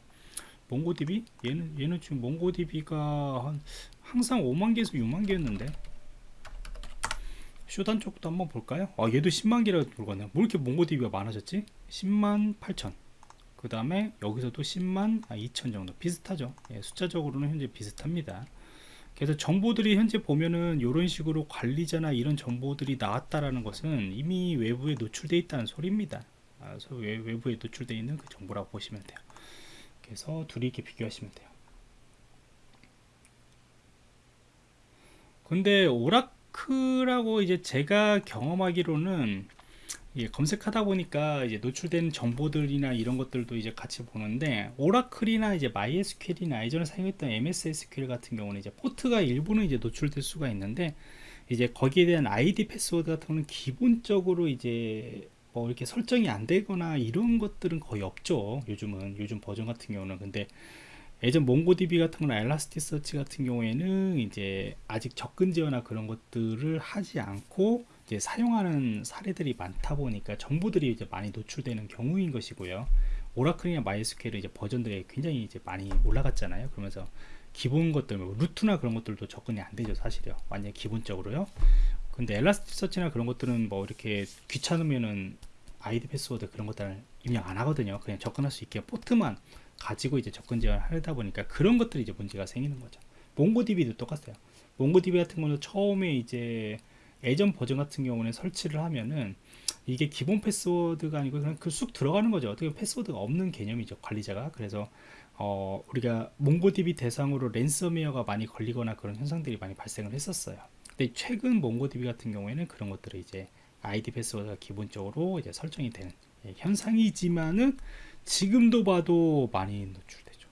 몽고DB 얘는 얘는 지금 몽고DB가 한 항상 5만 개에서 6만 개였는데 쇼단 쪽도 한번 볼까요? 아 얘도 10만 개라고 들어가네요. 뭐 이렇게 몽고DB가 많아졌지? 10만 8천. 그 다음에 여기서도 10만 2천 정도. 비슷하죠? 예, 숫자적으로는 현재 비슷합니다. 그래서 정보들이 현재 보면은 이런 식으로 관리자나 이런 정보들이 나왔다라는 것은 이미 외부에 노출되어 있다는 소리입니다. 아, 외부에 노출되어 있는 그 정보라고 보시면 돼요. 그래서 둘이 이렇게 비교하시면 돼요. 근데 Oracle하고 이제 제가 경험하기로는 예, 검색하다 보니까 이제 노출된 정보들이나 이런 것들도 이제 같이 보는데 Oracle이나 이제 MySQL이나 예전에 사용했던 MS SQL 같은 경우는 이제 포트가 일부는 이제 노출될 수가 있는데 이제 거기에 대한 아이디 패스워드 같은 거는 기본적으로 이제 뭐 이렇게 설정이 안 되거나 이런 것들은 거의 없죠. 요즘은 요즘 버전 같은 경우는 근데 예전 MongoDB 같은 거나 Elasticsearch 같은 경우에는 이제 아직 접근 제어나 그런 것들을 하지 않고 이제 사용하는 사례들이 많다 보니까 정보들이 이제 많이 노출되는 경우인 것이고요. Oracle이나 MySQL 이제 버전들이 굉장히 이제 많이 올라갔잖아요. 그러면서 기본 것들, 뭐 루트나 그런 것들도 접근이 안 되죠, 사실요. 완전 기본적으로요. 근데 Elasticsearch나 그런 것들은 뭐 이렇게 귀찮으면은 아이디 패스워드 그런 것들을 입력 안 하거든요. 그냥 접근할 수 있게 포트만 가지고 이제 접근 제어를 하다 보니까 그런 것들이 이제 문제가 생기는 거죠. 몽고DB도 똑같아요. 몽고DB 같은 경우는 처음에 이제 예전 버전 같은 경우는 설치를 하면은 이게 기본 패스워드가 아니고 그냥 그 쑥 들어가는 거죠. 어떻게 패스워드가 없는 개념이죠. 관리자가. 그래서 어, 우리가 몽고DB 대상으로 랜섬웨어가 많이 걸리거나 그런 현상들이 많이 발생을 했었어요. 근데 최근 몽고DB 같은 경우에는 그런 것들을 이제 아이디 패스워드가 기본적으로 이제 설정이 되는 예, 현상이지만은 지금도 봐도 많이 노출되죠.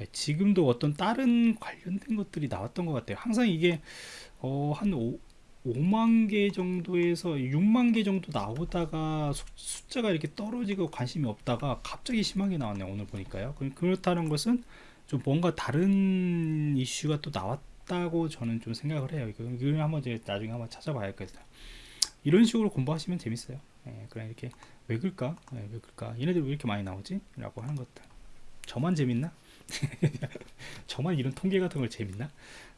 예, 지금도 어떤 다른 관련된 것들이 나왔던 것 같아요. 항상 이게 어, 한 5, 5만 개 정도에서 6만 개 정도 나오다가 숫자가 이렇게 떨어지고 관심이 없다가 갑자기 심하게 나왔네요. 오늘 보니까요. 그렇다는 것은 좀 뭔가 다른 이슈가 또 나왔다고 저는 좀 생각을 해요. 이거 한번 이제 나중에 한번 찾아봐야겠어요. 이런 식으로 공부하시면 재밌어요. 예, 그냥 이렇게 왜 그럴까? 예, 왜 그럴까? 얘네들 왜 이렇게 많이 나오지? 라고 하는 것들. 저만 재밌나? 저만 이런 통계 같은 걸 재밌나?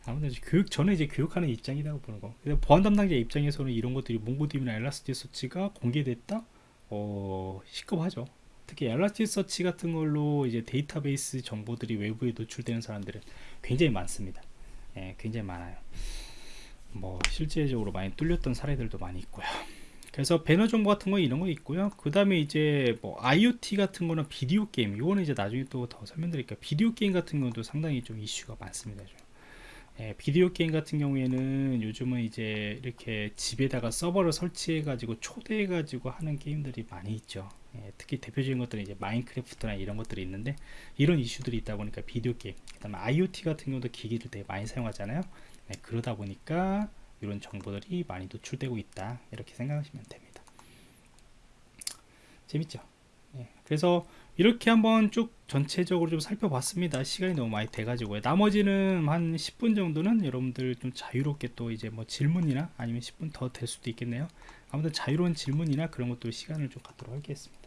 아무튼 교육 저는 이제 교육하는 입장이라고 보는 거. 근데 보안 담당자 입장에서는 이런 것들이 몽고DB나 엘라스티서치가 공개됐다? 어 시급하죠. 특히 엘라스티서치 같은 걸로 이제 데이터베이스 정보들이 외부에 노출되는 사람들은 굉장히 많습니다. 예, 굉장히 많아요. 뭐 실제적으로 많이 뚫렸던 사례들도 많이 있고요. 그래서 배너 정보 같은 거 이런 거 있고요. 그 다음에 이제 뭐 IoT 같은 거는 비디오 게임, 이거는 이제 나중에 또 더 설명드릴게요. 비디오 게임 같은 것도 상당히 좀 이슈가 많습니다. 좀. 예, 비디오 게임 같은 경우에는 요즘은 이제 이렇게 집에다가 서버를 설치해 가지고 초대해 가지고 하는 게임들이 많이 있죠 예, 특히 대표적인 것들은 이제 Minecraft나 이런 것들이 있는데 이런 이슈들이 있다 보니까 비디오 게임 그 다음에 IoT 같은 경우도 기기를 되게 많이 사용하잖아요 네, 그러다 보니까 이런 정보들이 많이 노출되고 있다. 이렇게 생각하시면 됩니다. 재밌죠? 예, 그래서 이렇게 한번 쭉 전체적으로 좀 살펴봤습니다. 시간이 너무 많이 돼 가지고요. 나머지는 한 10분 정도는 여러분들 좀 자유롭게 또 이제 뭐 질문이나 아니면 10분 더 될 수도 있겠네요. 아무튼 자유로운 질문이나 그런 것들 시간을 좀 갖도록 하겠습니다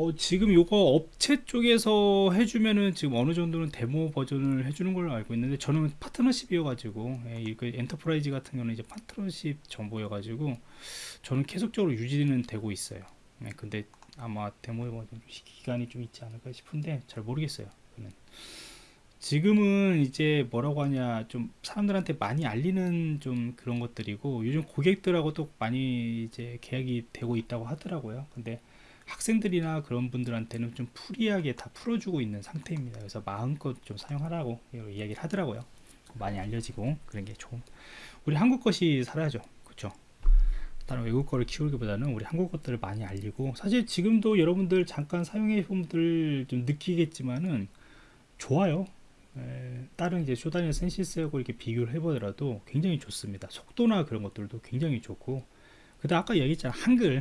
어, 지금 요거 업체 쪽에서 해주면은 지금 어느 정도는 데모 버전을 해주는 걸로 알고 있는데 저는 파트너십이어가지고 예, 이거 enterprise 같은 경우는 이제 파트너십 정보여가지고 저는 계속적으로 유지는 되고 있어요. 예, 근데 아마 데모 버전 기간이 좀 있지 않을까 싶은데 잘 모르겠어요. 그는 지금은 이제 뭐라고 하냐 좀 사람들한테 많이 알리는 좀 그런 것들이고 요즘 고객들하고 또 많이 이제 계약이 되고 있다고 하더라고요. 근데 학생들이나 그런 분들한테는 좀 free하게 다 풀어주고 있는 상태입니다. 그래서 마음껏 좀 사용하라고 이야기를 하더라고요. 많이 알려지고 그런 게 좋은. 우리 한국 것이 살아야죠. 그렇죠? 다른 외국 거를 키우기보다는 우리 한국 것들을 많이 알리고 사실 지금도 여러분들 잠깐 사용해 본 분들 좀 느끼겠지만은 좋아요. 에, 다른 이제 Shodan이나 Censys하고 이렇게 비교를 해보더라도 굉장히 좋습니다. 속도나 그런 것들도 굉장히 좋고 그다음 아까 얘기했잖아 한글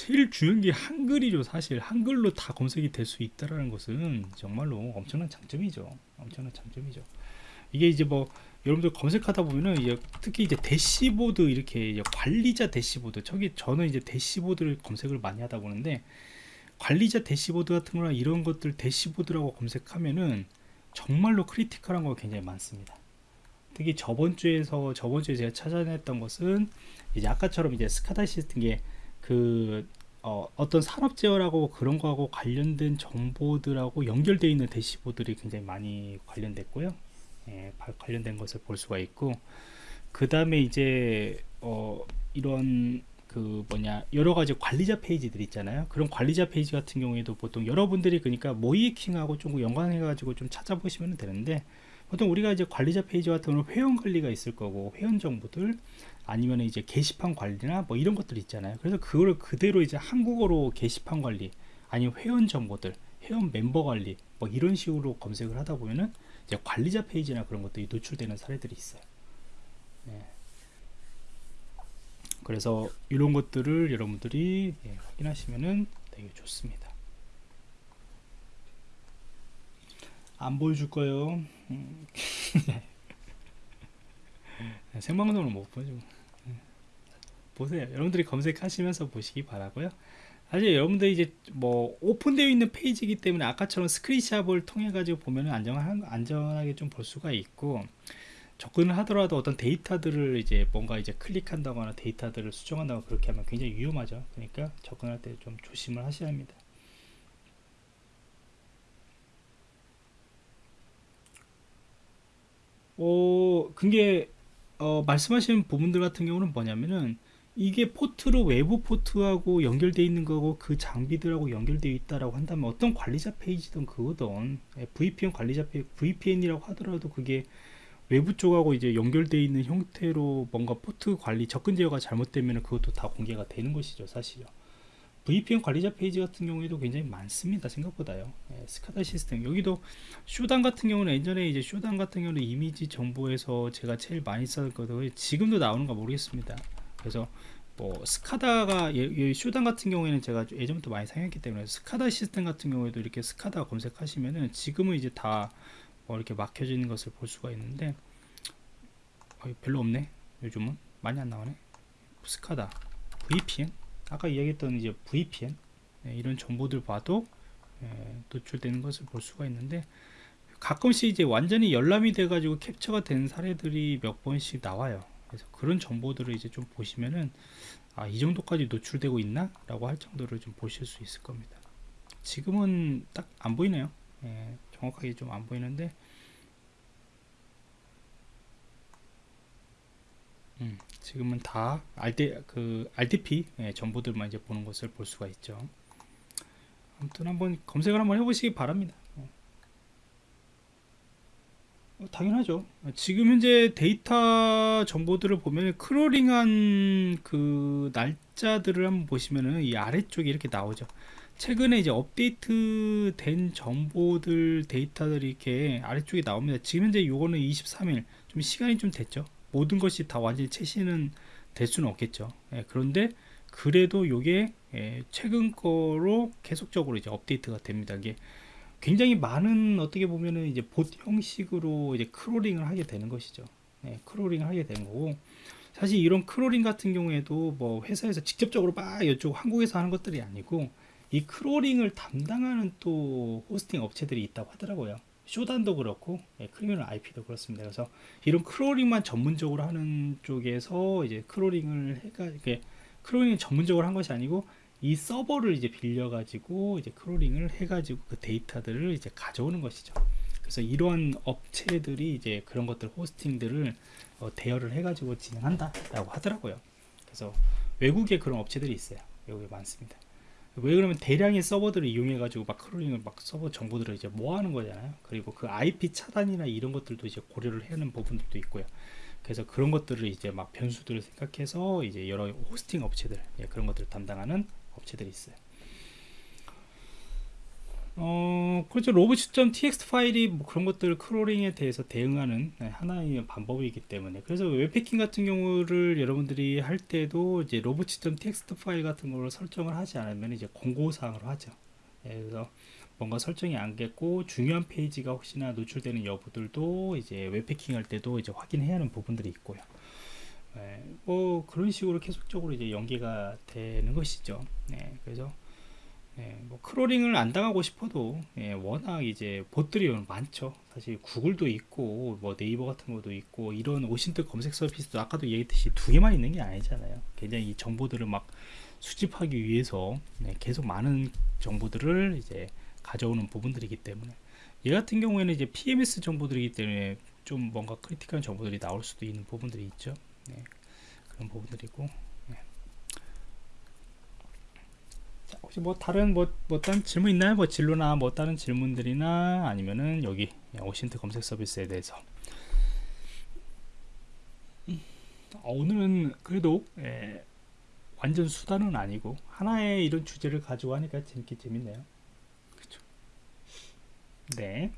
제일 중요한 게 한글이죠 사실. 한글로 다 검색이 될 수 있다라는 것은 정말로 엄청난 장점이죠. 엄청난 장점이죠. 이게 이제 뭐 여러분들 검색하다 보면은 이제 특히 이제 대시보드 이렇게 이제 관리자 대시보드 저기 저는 이제 dashboard를 검색을 많이 하다 보는데 관리자 대시보드 같은 거나 이런 것들 dashboard라고 검색하면은 정말로 critical한 거 굉장히 많습니다. 특히 저번 주에서 저번 주에 제가 찾아냈던 것은 이제 아까처럼 이제 SCADA 시스템 게 그 어, 떤 산업 제어라고 그런 거하고 관련된 정보들하고 연결되어 있는 dashboard들이 굉장히 많이 관련됐고요. 예, 관련된 것을 볼 수가 있고 그 다음에 이제 어, 이런 그 뭐냐 여러 가지 관리자 페이지들 있잖아요. 그런 관리자 페이지 같은 경우에도 보통 여러분들이 그러니까 모의해킹하고 좀 연관해 가지고 좀 찾아보시면 되는데 보통 우리가 이제 관리자 페이지 같은 경우는 회원 관리가 있을 거고 회원 정보들 아니면 이제 게시판 관리나 뭐 이런 것들 있잖아요. 그래서 그거를 그대로 이제 한국어로 게시판 관리 아니면 회원 정보들 회원 멤버 관리 뭐 이런 식으로 검색을 하다 보면은 이제 관리자 페이지나 그런 것들이 노출되는 사례들이 있어요. 네. 그래서 이런 것들을 여러분들이 예, 확인하시면은 되게 좋습니다. 안 보여줄 거예요. 음. 생방송은 못 보죠. 예. 보세요. 여러분들이 검색하시면서 보시기 바라고요. 사실 여러분들 이제 뭐 오픈되어 있는 페이지이기 때문에 아까처럼 스크린샷을 통해 가지고 보면은 안전한 안전하게 좀 볼 수가 있고 접근을 하더라도 어떤 데이터들을 이제 뭔가 이제 클릭한다거나 데이터들을 수정한다거나 그렇게 하면 굉장히 위험하죠. 그러니까 접근할 때 좀 조심을 하셔야 합니다. 어, 그게 어, 말씀하신 부분들 같은 경우는 뭐냐면은 이게 포트로 외부 포트하고 연결되어 있는 거고 그 장비들하고 연결되어 있다라고 한다면 어떤 관리자 페이지든 그거든. 예, VPN 관리자 페이지 VPN이라고 하더라도 그게 외부 쪽하고 이제 연결되어 있는 형태로 뭔가 포트 관리 접근 제어가 잘못되면 그것도 다 공개가 되는 것이죠 사실요 VPN 관리자 페이지 같은 경우에도 굉장히 많습니다 생각보다요. 예, SCADA 시스템. 여기도 쇼단 같은 경우는 예전에 이제 쇼단 같은 경우는 이미지 정보에서 제가 제일 많이 썼거든요 지금도 나오는가 모르겠습니다 그래서 뭐 스카다가 예, 예, 쇼단 같은 경우에는 제가 예전부터 많이 사용했기 때문에 스카다 시스템 같은 경우에도 이렇게 스카다 검색하시면은 지금은 이제 다 뭐 이렇게 막혀지는 것을 볼 수가 있는데 어, 별로 없네 요즘은. 많이 안 나오네. 스카다 VPN 아까 이야기했던 이제 VPN 네, 이런 정보들 봐도 예, 노출되는 것을 볼 수가 있는데 가끔씩 이제 완전히 열람이 돼 가지고 캡처가 된 사례들이 몇 번씩 나와요 그래서 그런 정보들을 이제 좀 보시면은 아, 이 정도까지 노출되고 있나? 라고 할 정도를 좀 보실 수 있을 겁니다. 지금은 딱 안 보이네요. 예, 정확하게 좀 안 보이는데 음, 지금은 다 RD, 그 RDP 예, 정보들만 이제 보는 것을 볼 수가 있죠. 아무튼 한번 검색을 한번 해보시기 바랍니다. 어, 당연하죠. 지금 현재 데이터 정보들을 보면 크롤링한 그 날짜들을 한번 보시면은 이 아래쪽에 이렇게 나오죠. 최근에 이제 업데이트 된 정보들 데이터들이 이렇게 아래쪽에 나옵니다. 지금 현재 요거는 23일 좀 시간이 좀 됐죠. 모든 것이 다 완전히 최신은 될 수는 없겠죠. 예, 그런데 그래도 요게 예, 최근 거로 계속적으로 이제 업데이트가 됩니다. 이게 굉장히 많은 어떻게 보면은 이제 봇 형식으로 이제 crawling을 하게 되는 것이죠. 네, crawling을 하게 되는 거고 사실 이런 crawling 같은 경우에도 뭐 회사에서 직접적으로 막 이쪽 한국에서 하는 것들이 아니고 이 crawling을 담당하는 또 hosting 업체들이 있다고 하더라고요. Shodan도 그렇고 예, Criminal IP도 그렇습니다. 그래서 이런 crawling만 전문적으로 하는 쪽에서 이제 crawling을 해가 이렇게 crawling 전문적으로 한 것이 아니고 이 서버를 이제 빌려 가지고 이제 crawling을 해 가지고 그 데이터들을 이제 가져오는 것이죠. 그래서 이러한 업체들이 이제 그런 것들 hosting들을 어, 대여를 해 가지고 진행한다 라고 하더라고요. 그래서 외국에 그런 업체들이 있어요. 외국에 많습니다. 왜 그러면 대량의 서버들을 이용해 가지고 막 crawling을 막 서버 정보들을 이제 모아하는 거잖아요. 그리고 그 IP 차단이나 이런 것들도 이제 고려를 해야 하는 부분들도 있고요. 그래서 그런 것들을 이제 막 변수들을 생각해서 이제 여러 hosting 업체들 예, 그런 것들을 담당하는 업체들이 있어요. 어, 그렇죠. robots.txt 파일이 뭐 그런 것들 crawling에 대해서 대응하는 네, 하나의 방법이기 때문에 그래서 웹해킹 같은 경우를 여러분들이 할 때도 이제 robots.txt 파일 같은 거를 설정을 하지 않으면 이제 권고사항으로 하죠. 예, 그래서 뭔가 설정이 안 됐고 중요한 페이지가 혹시나 노출되는 여부들도 이제 웹해킹 할 때도 이제 확인해야 하는 부분들이 있고요. 네, 뭐 그런 식으로 계속적으로 이제 연계가 되는 것이죠. 네, 그래서 네, 뭐 crawling을 안 당하고 싶어도 예, 워낙 이제 bot들이 많죠. 사실 구글도 있고 뭐 네이버 같은 것도 있고 이런 OSINT 검색 서비스도 아까도 얘기했듯이 두 개만 있는 게 아니잖아요. 굉장히 이 정보들을 막 수집하기 위해서 네, 계속 많은 정보들을 이제 가져오는 부분들이기 때문에 얘 같은 경우에는 이제 PMS 정보들이기 때문에 좀 뭔가 critical한 정보들이 나올 수도 있는 부분들이 있죠. 네, 그런 부분들이고 네. 혹시 뭐 다른 뭐, 뭐 다른 질문 있나요? 뭐 진로나 뭐 다른 질문들이나 아니면은 여기 OSINT 검색 서비스에 대해서 어, 오늘은 그래도 예, 완전 수다는 아니고 하나의 이런 주제를 가지고 하니까 재밌게 재밌네요. 그렇죠. 네.